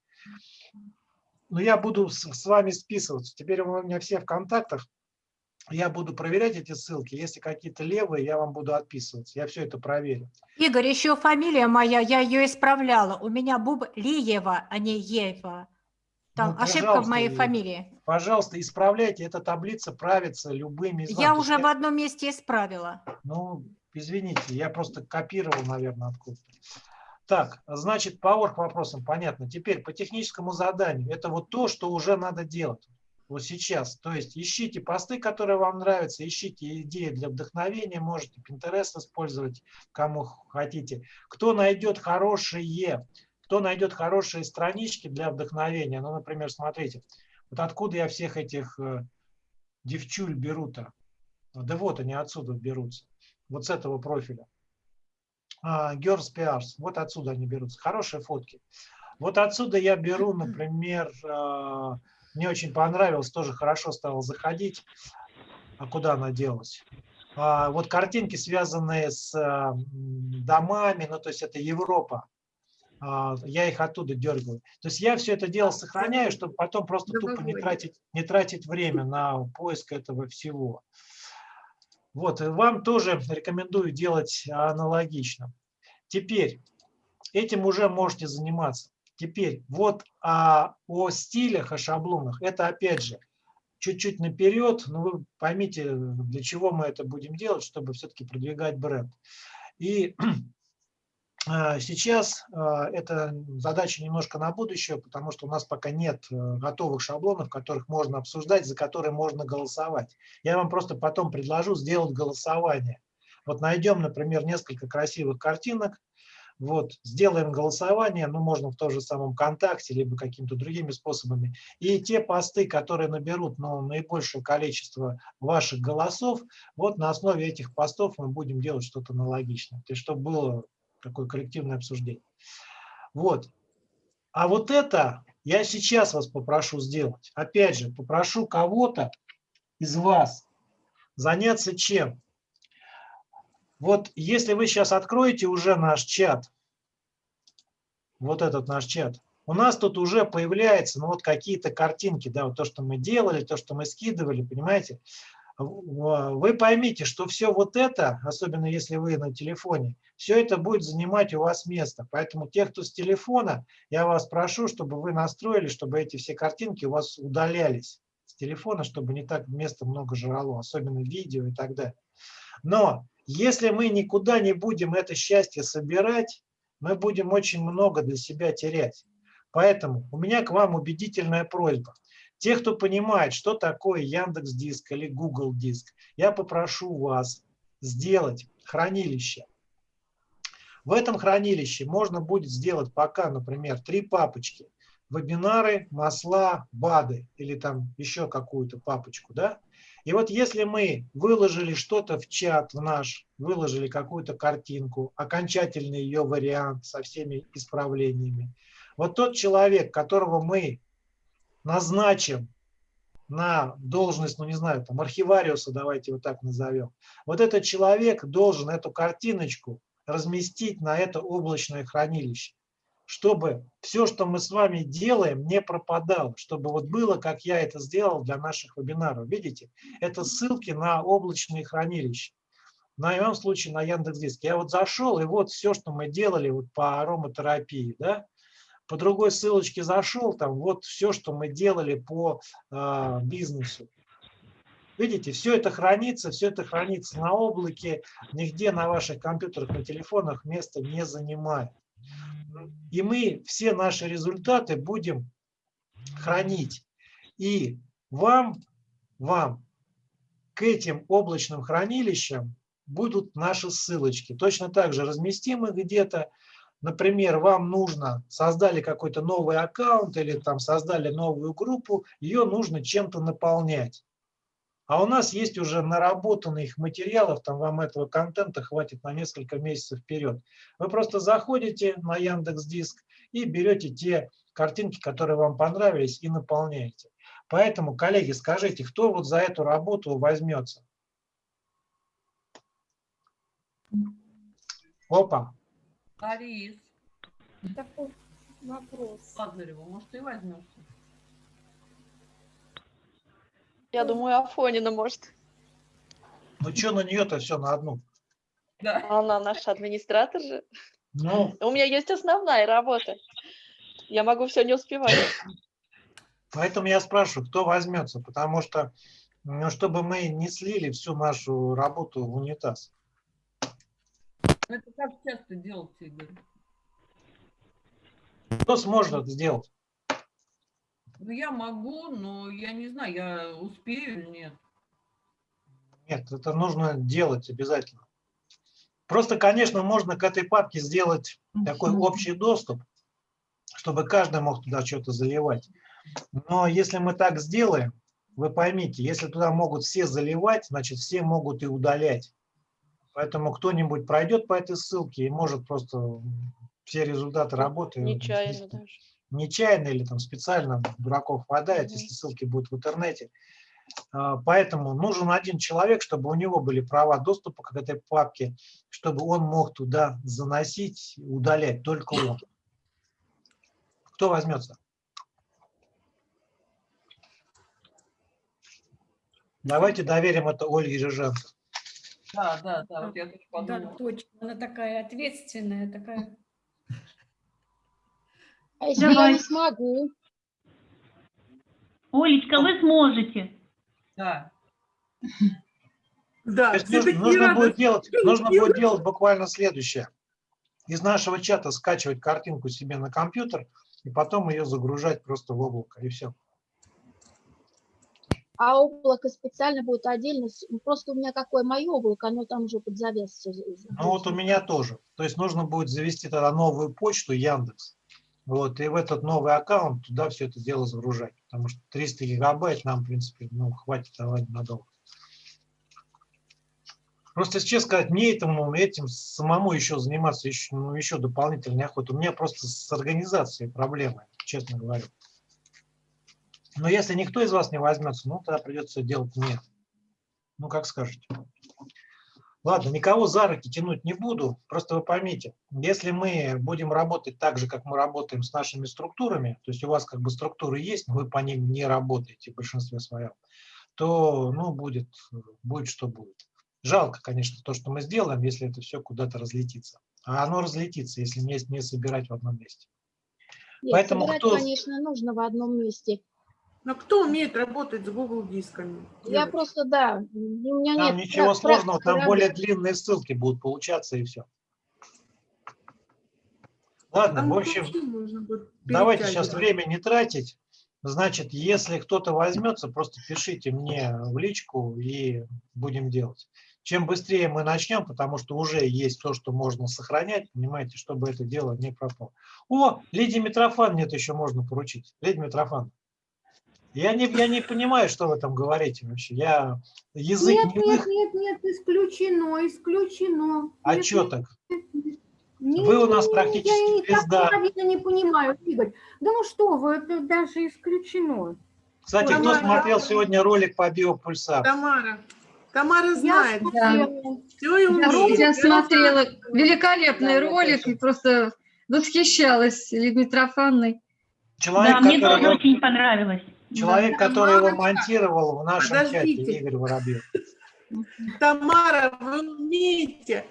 Но я буду с, с вами списываться. Теперь у меня все в контактах. Я буду проверять эти ссылки. Если какие-то левые, я вам буду отписываться. Я все это проверю. Игорь, еще фамилия моя, я ее исправляла. У меня Буб Лиева, а не Ева. Там Ну, ошибка в моей фамилии. Пожалуйста, исправляйте. Эта таблица правится любыми знаками. Я уже в одном месте исправила. Ну, извините, я просто копировал, наверное, откуда. Так, значит, по орг вопросам понятно. Теперь по техническому заданию. Это вот то, что уже надо делать. Вот сейчас. То есть ищите посты, которые вам нравятся, ищите идеи для вдохновения, можете Pinterest использовать, кому хотите. Кто найдет хорошие, кто найдет хорошие странички для вдохновения, ну, например, смотрите, вот откуда я всех этих э, девчуль беру-то? Да вот они отсюда берутся вот с этого профиля. А, Girls PRs, вот отсюда они берутся. Хорошие фотки. Вот отсюда я беру, например, а, мне очень понравилось, тоже хорошо стало заходить. А куда она делась? А, Вот картинки, связанные с а, домами, ну то есть это Европа. А, Я их оттуда дергаю. То есть я все это дело сохраняю, чтобы потом просто тупо не тратить, не тратить время на поиск этого всего. Вот, и вам тоже рекомендую делать аналогично. Теперь, этим уже можете заниматься. Теперь, вот а, о стилях, о шаблонах, это опять же, чуть-чуть наперед, но вы поймите, для чего мы это будем делать, чтобы все-таки продвигать бренд. И а, Сейчас а, эта задача немножко на будущее, потому что у нас пока нет э, готовых шаблонов, которых можно обсуждать, за которые можно голосовать. Я вам просто потом предложу сделать голосование. Вот найдем, например, несколько красивых картинок, вот, сделаем голосование, ну, можно в том же самом ВКонтакте, либо какими-то другими способами. И те посты, которые наберут ну, наибольшее количество ваших голосов, вот на основе этих постов мы будем делать что-то аналогичное. То есть, чтобы было такое коллективное обсуждение. Вот. А вот это я сейчас вас попрошу сделать. Опять же, попрошу кого-то из вас заняться чем? Вот если вы сейчас откроете уже наш чат, вот этот наш чат, у нас тут уже появляются ну, вот какие-то картинки, да, вот то, что мы делали, то, что мы скидывали, понимаете? Вы поймите, что все вот это, особенно если вы на телефоне, все это будет занимать у вас место. Поэтому те, кто с телефона, я вас прошу, чтобы вы настроили, чтобы эти все картинки у вас удалялись с телефона, чтобы не так места много жрало, особенно видео и так далее. Но если мы никуда не будем это счастье собирать, мы будем очень много для себя терять. Поэтому у меня к вам убедительная просьба. Те, кто понимает, что такое Яндекс Диск или Google Диск, я попрошу вас сделать хранилище. В этом хранилище можно будет сделать пока, например, три папочки. Вебинары, масла, БАДы или там еще какую-то папочку. Да? И вот если мы выложили что-то в чат в наш, выложили какую-то картинку, окончательный ее вариант со всеми исправлениями, вот тот человек, которого мы назначим на должность, ну не знаю, там архивариуса, давайте вот так назовем, вот этот человек должен эту картиночку разместить на это облачное хранилище, чтобы все, что мы с вами делаем, не пропадало, чтобы вот было, как я это сделал для наших вебинаров. Видите, это ссылки на облачные хранилища. На моем случае на Яндекс.Диск. Я вот зашел, и вот все, что мы делали вот по ароматерапии, да, по другой ссылочке зашел, там вот все, что мы делали по э, бизнесу. Видите, все это хранится, все это хранится на облаке, нигде на ваших компьютерах, на телефонах места не занимает. И мы все наши результаты будем хранить. И вам, вам к этим облачным хранилищам будут наши ссылочки. Точно так же разместим их где-то, например, вам нужно, создали какой-то новый аккаунт или там создали новую группу, ее нужно чем-то наполнять. А у нас есть уже наработанных материалов, там вам этого контента хватит на несколько месяцев вперед. Вы просто заходите на Яндекс Диск и берете те картинки, которые вам понравились, и наполняете. Поэтому, коллеги, скажите, кто вот за эту работу возьмется? Опа. Борис. Вопрос. Лазарева, может, и возьмется. Я думаю, Афонина может. Ну что на нее-то все на одну? Да. Она наш администратор же. Ну, У меня есть основная работа. Я могу все не успевать. поэтому я спрашиваю, кто возьмется, потому что, ну, чтобы мы не слили всю нашу работу в унитаз. Ну, Это как часто делать, Игорь? Кто сможет это сделать? Ну, я могу, но я не знаю, я успею или нет. Нет, это нужно делать обязательно. Просто, конечно, можно к этой папке сделать такой общий доступ, чтобы каждый мог туда что-то заливать. Но если мы так сделаем, вы поймите, если туда могут все заливать, значит все могут и удалять. Поэтому кто-нибудь пройдет по этой ссылке и может просто все результаты работы Нечаянно даже. Нечаянно или там специально дураков хватает, если ссылки будут в интернете. А, Поэтому нужен один человек, чтобы у него были права доступа к этой папке, чтобы он мог туда заносить, удалять, только он. Кто возьмется? Давайте доверим это Ольге Жиженко. Да, да, да, вот я тоже Да, подумала. точно. Она такая ответственная, такая. А если я Давай. не смогу? Олечка, вы сможете. Да. Да, нужно, нужно будет делать, нужно будет делать буквально следующее. Из нашего чата скачивать картинку себе на компьютер и потом ее загружать просто в облако, и все. А облако специально будет отдельно. с- Просто у меня какое мое облако, оно там уже под завес. Ну вот у меня тоже. То есть нужно будет завести тогда новую почту Яндекс. Вот, и в этот новый аккаунт туда все это дело загружать. Потому что 300 гигабайт нам, в принципе, ну, хватит давать надолго. Просто, если честно сказать, мне этому, этим самому еще заниматься еще, ну, еще дополнительно неохота. У меня просто с организацией проблемы, честно говорю. Но если никто из вас не возьмется, ну, тогда придется делать мне. Ну, как скажете. Ладно, никого за руки тянуть не буду, просто вы поймите, если мы будем работать так же, как мы работаем с нашими структурами, то есть у вас как бы структуры есть, но вы по ним не работаете в большинстве своем, то ну, будет, будет что будет. Жалко, конечно, то, что мы сделаем, если это все куда-то разлетится. А оно разлетится, если не, не собирать в одном месте. Нет, Поэтому собирать, кто- конечно, нужно в одном месте. Но кто умеет работать с Google дисками? Я Девочки? просто, да, у меня Там нет ничего пра- сложного, там более длинные ссылки будут получаться и все. Ладно, Там в общем, Давайте сейчас время не тратить. Значит, если кто-то возьмется, просто пишите мне в личку и будем делать. Чем быстрее мы начнем, потому что уже есть то, что можно сохранять, понимаете, чтобы это дело не пропало. О, Лидия Митрофан нет еще можно поручить. Лидия Митрофан. Я не, я не понимаю, что вы там говорите вообще. Я язык Нет, не нет, нет, нет, исключено, исключено. А Нет, что нет, так? не- Вы у нас не- практически Я звезда. половину не понимаю, Игорь. Да ну что вы, это даже исключено. Кстати, кто Тамара. смотрел сегодня ролик по биопульсару? Тамара. Тамара Я знает. смотрела. Все и Я, умеет. я смотрела великолепный Да, я ролик и просто восхищалась Лидией Митрофановной. Человек, Да, мне который тоже его- очень понравилось. Человек, Да. который его Мамочка, монтировал в нашем чате, подождите. Игорь Воробьев. Тамара, вы умеете.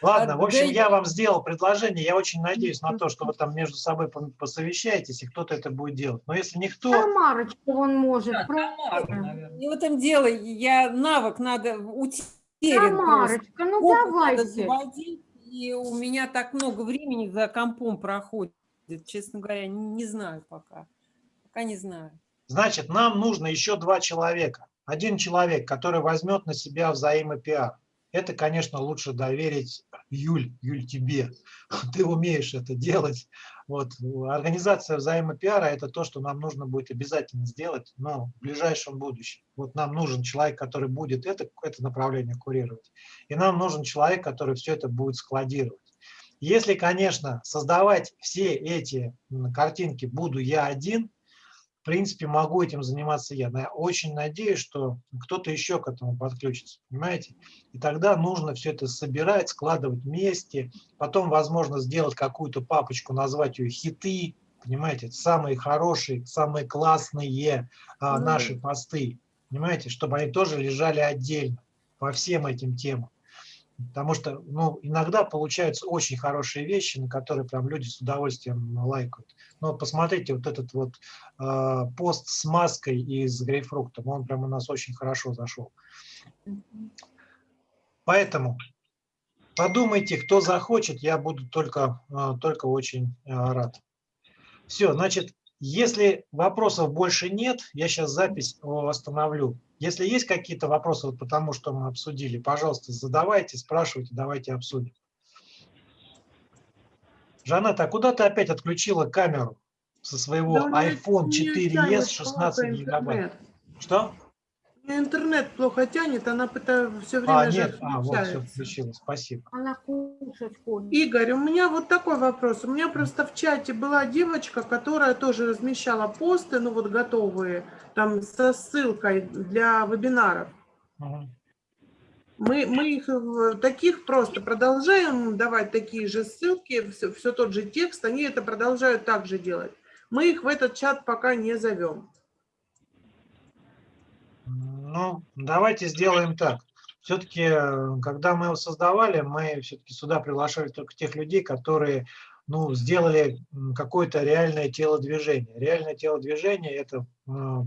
Ладно, в общем, я вам сделал предложение. Я очень надеюсь на то, что вы там между собой посовещаетесь, и кто-то это будет делать. Но если никто, Тамарочка он может. Да. Тамара. Не в этом дело, я навык надо утерян. Тамарочка, ну Опыт давайте. и у меня так много времени за компом проходит, честно говоря, не, не знаю пока. Пока не знаю. значит, нам нужно еще два человека. Один человек, который возьмет на себя взаимопиар. Это, конечно, лучше доверить Юль, Юль, тебе. Ты умеешь это делать. Вот. Организация взаимопиара – это то, что нам нужно будет обязательно сделать но в ближайшем будущем. Вот нам нужен человек, который будет это, это направление курировать. И нам нужен человек, который все это будет складировать. Если, конечно, создавать все эти картинки буду я один, принципе, могу этим заниматься я. Но я очень надеюсь, что кто-то еще к этому подключится, понимаете? И тогда нужно все это собирать, складывать вместе, потом, возможно, сделать какую-то папочку, назвать ее «хиты», понимаете, самые хорошие, самые классные а, наши посты, понимаете, чтобы они тоже лежали отдельно по всем этим темам. Потому что ну, иногда получаются очень хорошие вещи, на которые прям люди с удовольствием лайкают. Вот посмотрите, вот этот вот э, пост с маской и с грейпфруктом, он прям у нас очень хорошо зашел. Поэтому подумайте, кто захочет, я буду только, э, только очень э, рад. Все, значит, если вопросов больше нет, я сейчас запись остановлю. Если есть какие-то вопросы вот по тому, что мы обсудили, пожалуйста, задавайте, спрашивайте, давайте обсудим. Жанет, а куда ты опять отключила камеру со своего Да, iPhone меня 4s тянет 16 плохо гигабайт? Что? Интернет плохо тянет, она пытается все время А, нет, а, вот все включилось, спасибо. Она кушать хочет. Игорь, у меня вот такой вопрос. У меня просто в чате была девочка, которая тоже размещала посты, ну вот готовые, там со ссылкой для вебинаров. Мгм. Мы, мы их таких просто продолжаем давать такие же ссылки, все, все тот же текст, они это продолжают также делать. Мы их в этот чат пока не зовем. Ну, давайте сделаем так. Все-таки, когда мы его создавали, мы все-таки сюда приглашали только тех людей, которые ну, сделали какое-то реальное телодвижение. Реальное телодвижение – это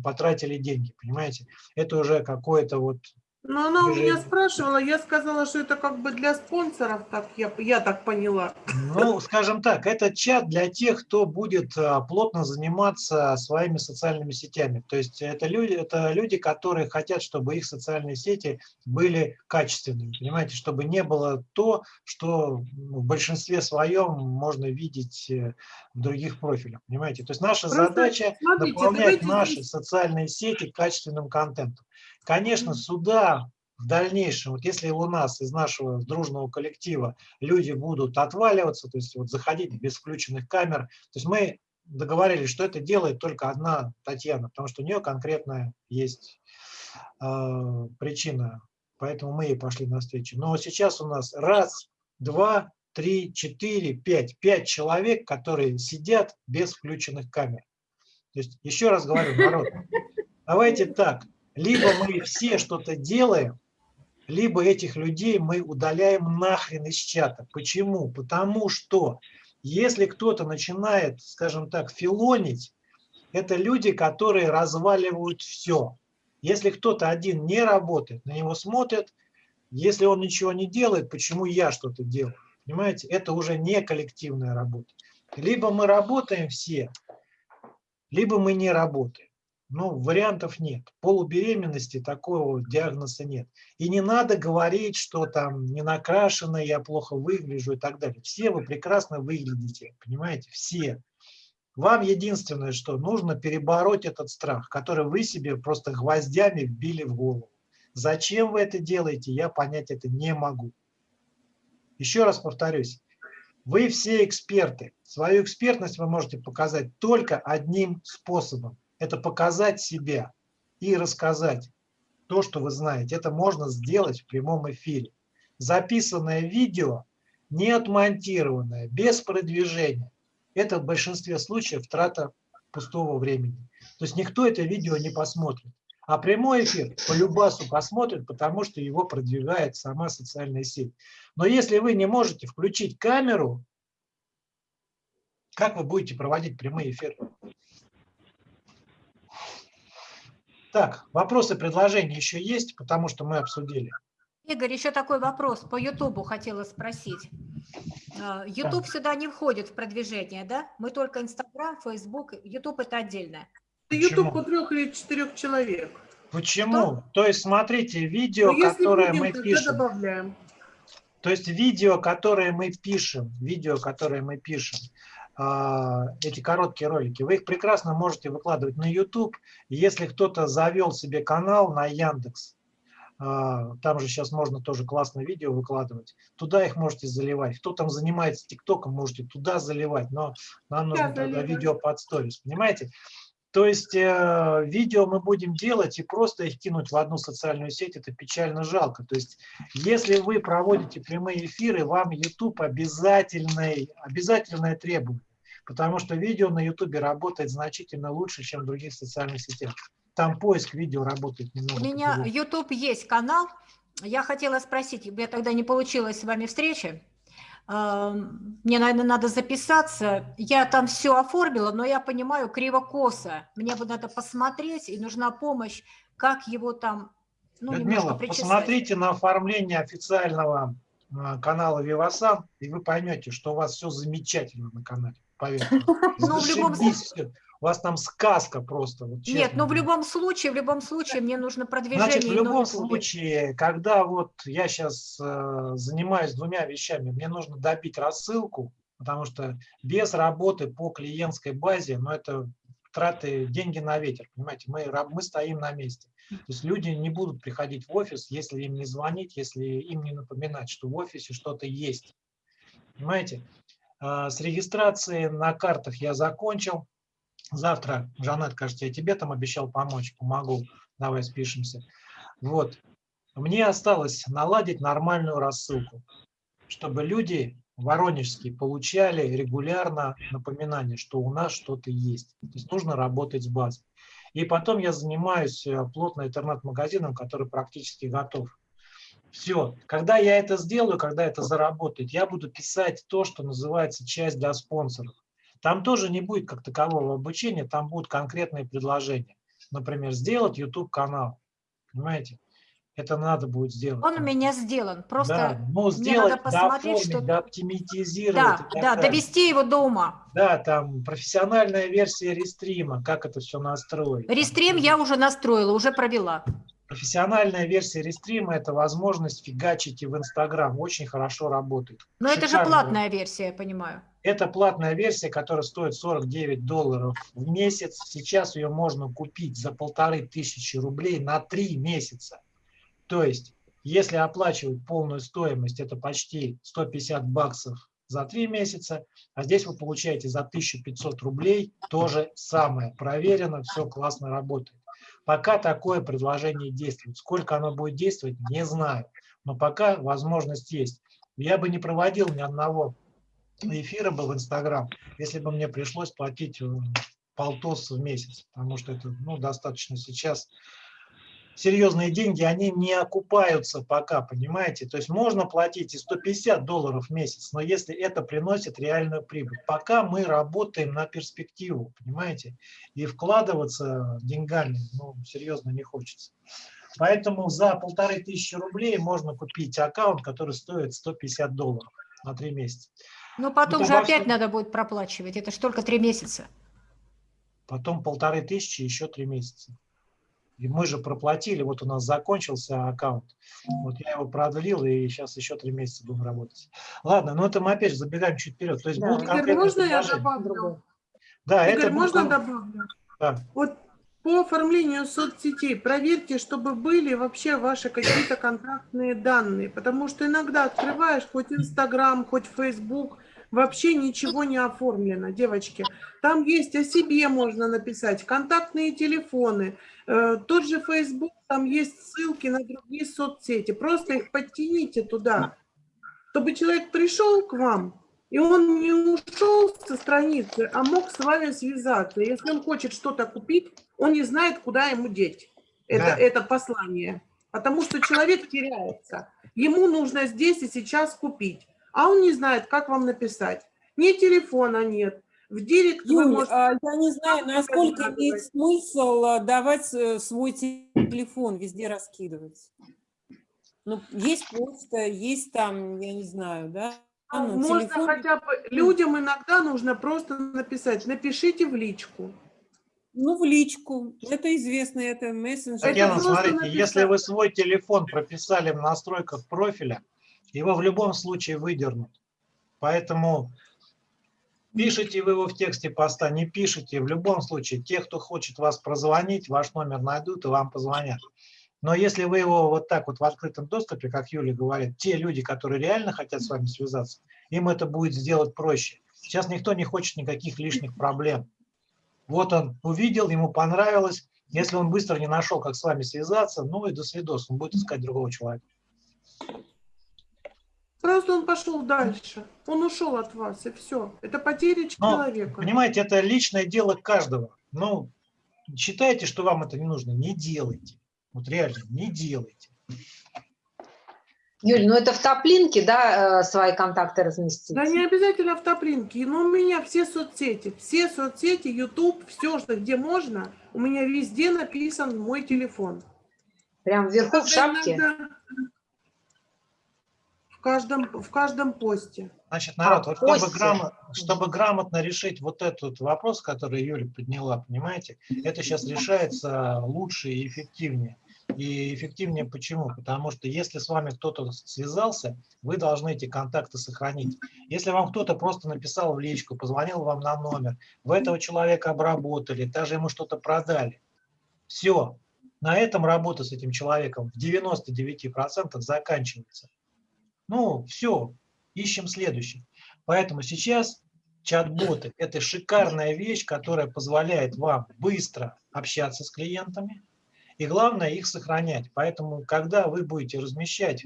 потратили деньги, понимаете? Это уже какое-то вот Но она у меня спрашивала, я сказала, что это как бы для спонсоров, так я, я так поняла. Ну, скажем так, это чат для тех, кто будет а, плотно заниматься своими социальными сетями. То есть это люди, это люди, которые хотят, чтобы их социальные сети были качественными, понимаете, чтобы не было то, что в большинстве своем можно видеть э, в других профилях, понимаете. То есть наша Просто задача смотрите, наполнять давайте наши социальные сети качественным контентом. Конечно, сюда в дальнейшем, вот если у нас из нашего дружного коллектива люди будут отваливаться, то есть вот заходить без включенных камер, то есть мы договорились, что это делает только одна Татьяна, потому что у нее конкретная есть э, причина, поэтому мы ей пошли навстречу. Но сейчас у нас раз, два, три, четыре, пять, пять человек, которые сидят без включенных камер. То есть еще раз говорю, народ, давайте так, либо мы все что-то делаем, либо этих людей мы удаляем нахрен из чата. Почему? Потому что если кто-то начинает, скажем так, филонить, это люди, которые разваливают все. Если кто-то один не работает, на него смотрят, если он ничего не делает, почему я что-то делаю? Понимаете, это уже не коллективная работа. Либо мы работаем все, либо мы не работаем. Ну, вариантов нет. Полубеременности такого диагноза нет. И не надо говорить, что там не накрашено, я плохо выгляжу и так далее. Все вы прекрасно выглядите, понимаете, все. Вам единственное, что нужно перебороть этот страх, который вы себе просто гвоздями вбили в голову. Зачем вы это делаете, я понять это не могу. Еще раз повторюсь, вы все эксперты. Свою экспертность вы можете показать только одним способом. Это показать себя и рассказать то, что вы знаете. Это можно сделать в прямом эфире. Записанное видео, не отмонтированное, без продвижения. Это в большинстве случаев трата пустого времени. То есть никто это видео не посмотрит. А прямой эфир по любасу посмотрит, потому что его продвигает сама социальная сеть. Но если вы не можете включить камеру, как вы будете проводить прямые эфиры? Так, вопросы, предложения еще есть, потому что мы обсудили. Игорь, еще такой вопрос по Ютубу хотела спросить. А, Ютуб сюда не входит в продвижение, да? Мы только Инстаграм, Фейсбук, Ютуб это отдельно. YouTube у трех или четырех человек. Почему? То есть смотрите, видео, Но Ну, если которое будем, мы пишем, добавляем. то есть видео, которые мы пишем, видео, которые мы пишем, эти короткие ролики, вы их прекрасно можете выкладывать на YouTube. Если кто-то завел себе канал на Яндекс, а, там же сейчас можно тоже классное видео выкладывать, туда их можете заливать. Кто там занимается ТикТоком, можете туда заливать, но нам нужно Да, тогда видео под сторис, понимаете? То есть э, видео мы будем делать и просто их кинуть в одну социальную сеть, это печально жалко. То есть если вы проводите прямые эфиры, вам YouTube обязательный, обязательное требование, потому что видео на YouTube работает значительно лучше, чем в других социальных сетях. Там поиск видео работает немного. У меня. YouTube есть канал. Я хотела спросить, меня тогда не получилось с вами встречи. Мне, наверное, надо записаться. Я там все оформила, но я понимаю, криво-косо. Мне бы надо посмотреть, и нужна помощь, как его там ну, Людмила, посмотрите на оформление официального а, канала Вивасан, и вы поймете, что у вас все замечательно на канале. Поверьте. Ну, в любом всё. У вас там сказка просто. Вот, Нет, честно ну в любом случае, в любом случае мне нужно продвижение. Значит, в любом случае, когда вот я сейчас занимаюсь двумя вещами, мне нужно добить рассылку, потому что без работы по клиентской базе, ну это траты, деньги на ветер, понимаете, мы, мы стоим на месте. То есть люди не будут приходить в офис, если им не звонить, если им не напоминать, что в офисе что-то есть. Понимаете? А, С регистрацией на картах я закончил. Завтра, Жанет, кажется, я тебе там обещал помочь, помогу. Давай спишемся. Вот. Мне осталось наладить нормальную рассылку, чтобы люди воронежские получали регулярно напоминание, что у нас что-то есть. То есть нужно работать с базой. И потом я занимаюсь э, плотно интернет-магазином, который практически готов. Все. Когда я это сделаю, когда это заработает, я буду писать то, что называется часть для спонсоров. Там тоже не будет как такового обучения, там будут конкретные предложения. Например, сделать YouTube-канал. Понимаете? Это надо будет сделать. Он у меня сделан. Просто да, ну, сделать, надо посмотреть, что... дооптимизировать. Да, да, довести его до ума. Да, там профессиональная версия рестрима, как это все настроить. Рестрим я уже настроила, уже провела. Профессиональная версия рестрима – это возможность фигачить и в Инстаграм. Очень хорошо работает. Но это же Шикарно. платная версия, я понимаю. Это платная версия, которая стоит 49 долларов в месяц. Сейчас ее можно купить за полторы тысячи рублей на три месяца. То есть, если оплачивать полную стоимость, это почти 150 баксов за три месяца, а здесь вы получаете за 1500 рублей то же самое. Проверено, все классно работает. Пока такое предложение действует. Сколько оно будет действовать, не знаю. Но пока возможность есть. Я бы не проводил ни одного эфира бы в Инстаграм, если бы мне пришлось платить э, полтос в месяц, потому что это ну, достаточно сейчас серьезные деньги, они не окупаются пока, понимаете? То есть можно платить и 150 долларов в месяц, но если это приносит реальную прибыль. Пока мы работаем на перспективу, понимаете? И вкладываться деньгами, ну, серьезно не хочется. Поэтому за полторы тысячи рублей можно купить аккаунт, который стоит 150 долларов на три месяца. Но потом Ну, же опять надо будет проплачивать. Это ж только три месяца. потом полторы тысячи, еще три месяца. И мы же проплатили, вот у нас закончился аккаунт, вот я его продлил, и сейчас еще три месяца будем работать. Ладно, но это мы опять же забегаем чуть вперед. То есть Да. будут Игорь, можно я добавлю? Да, Игорь, это будет можно кон- добавлю? Да. Вот по оформлению соцсетей проверьте, чтобы были вообще ваши какие-то контактные данные, потому что иногда открываешь хоть Инстаграм, хоть Фейсбук, вообще ничего не оформлено, девочки. Там есть о себе можно написать, контактные телефоны, э, тот же Фейсбук, там есть ссылки на другие соцсети, просто их подтяните туда, чтобы человек пришел к вам, и он не ушел со страницы, а мог с вами связаться. Если он хочет что-то купить, он не знает, куда ему деть это, Да. это послание. Потому что человек теряется. Ему нужно здесь и сейчас купить. А он не знает, как вам написать. Ни телефона нет. В директ вы Юль, можете- а я не знаю, насколько имеет смысл а, давать э, свой телефон везде раскидывать. Ну, есть почта, есть там, я не знаю, да? ну, Можно телефон- хотя бы... Людям иногда нужно просто написать, напишите в личку. Ну, в личку. Это известно, это мессенджер. Татьяна, просто смотрите, написать. если вы свой телефон прописали в настройках профиля, его в любом случае выдернут. Поэтому пишите вы его в тексте поста, не пишите, в любом случае, те, кто хочет вас прозвонить, ваш номер найдут и вам позвонят. Но если вы его вот так вот в открытом доступе, как Юля говорит, те люди, которые реально хотят с вами связаться, им это будет сделать проще. Сейчас никто не хочет никаких лишних проблем. Вот он увидел, ему понравилось. Если он быстро не нашел, как с вами связаться, ну и до свидос, он будет искать другого человека. Просто он пошел дальше. Он ушел от вас, и все. Это потеря Но, человека. понимаете, это личное дело каждого. Ну, считаете, что вам это не нужно, не делайте. Вот реально, не делайте. Юль, ну это в топлинке, да, э, свои контакты разместить? Да не обязательно в топлинке, но у меня все соцсети, все соцсети, YouTube, все, что где можно, у меня везде написан мой телефон. Прям вверху в Только шапке? иногда В каждом, в каждом посте. Значит, народ, А, вот чтобы, кости. грамо- чтобы грамотно решить вот этот вопрос, который Юля подняла, понимаете, это сейчас решается лучше и эффективнее. И эффективнее почему? Потому что если с вами кто-то связался, вы должны эти контакты сохранить. Если вам кто-то просто написал в личку, позвонил вам на номер, вы этого человека обработали, даже ему что-то продали, все. На этом работа с этим человеком в 99% заканчивается. Ну, все, ищем следующий. Поэтому сейчас чат-боты – это шикарная вещь, которая позволяет вам быстро общаться с клиентами и, главное, их сохранять. Поэтому, когда вы будете размещать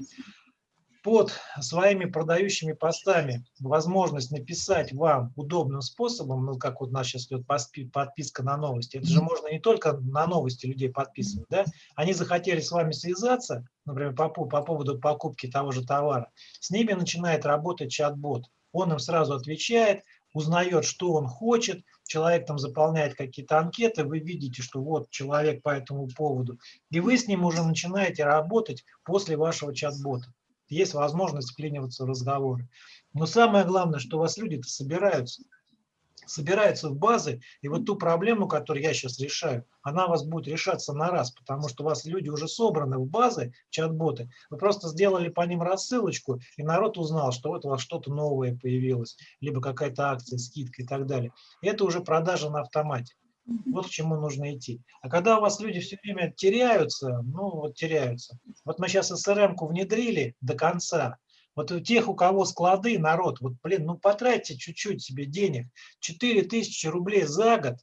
под своими продающими постами возможность написать вам удобным способом, ну, как вот у нас сейчас идет подписка на новости, это же можно не только на новости людей подписывать, да, они захотели с вами связаться, например, по, по поводу покупки того же товара, с ними начинает работать чат-бот. Он им сразу отвечает, узнает, что он хочет, человек там заполняет какие-то анкеты, вы видите, что вот человек по этому поводу, и вы с ним уже начинаете работать после вашего чат-бота. Есть возможность вклиниваться в разговоры. Но самое главное, что у вас люди-то собираются. Собираются в базы, и вот ту проблему, которую я сейчас решаю, она у вас будет решаться на раз, потому что у вас люди уже собраны в базы, чат-боты. Вы просто сделали по ним рассылочку, и народ узнал, что вот у вас что-то новое появилось, либо какая-то акция, скидка и так далее. И это уже продажа на автомате. Вот к чему нужно идти. А когда у вас люди все время теряются, ну вот теряются. Вот мы сейчас СРМ-ку внедрили до конца. Вот у тех, у кого склады, народ, вот, блин, ну потратьте чуть-чуть себе денег. 4000 рублей за год,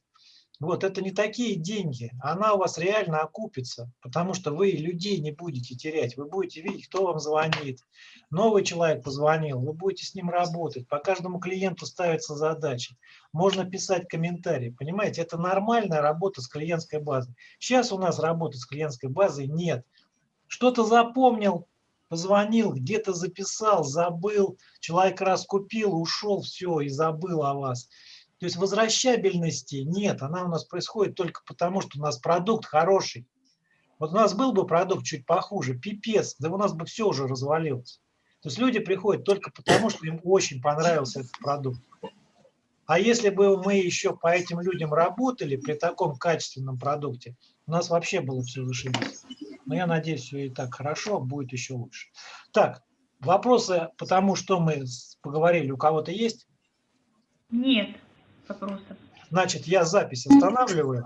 вот это не такие деньги. Она у вас реально окупится, потому что вы людей не будете терять. Вы будете видеть, кто вам звонит. Новый человек позвонил, вы будете с ним работать. По каждому клиенту ставятся задачи. Можно писать комментарии. Понимаете, это нормальная работа с клиентской базой. Сейчас у нас работы с клиентской базой нет. Что-то запомнил, позвонил, где-то записал, забыл, человек раз купил, ушел, все, и забыл о вас. То есть возвращабельности нет, она у нас происходит только потому, что у нас продукт хороший. Вот у нас был бы продукт чуть похуже, пипец, да у нас бы все уже развалилось. То есть люди приходят только потому, что им очень понравился этот продукт. А если бы мы еще по этим людям работали при таком качественном продукте, у нас вообще было все зашибись. Но я надеюсь, все и так хорошо, будет еще лучше. Так, вопросы по тому, что мы поговорили, у кого-то есть? Нет вопросов. Значит, я запись останавливаю.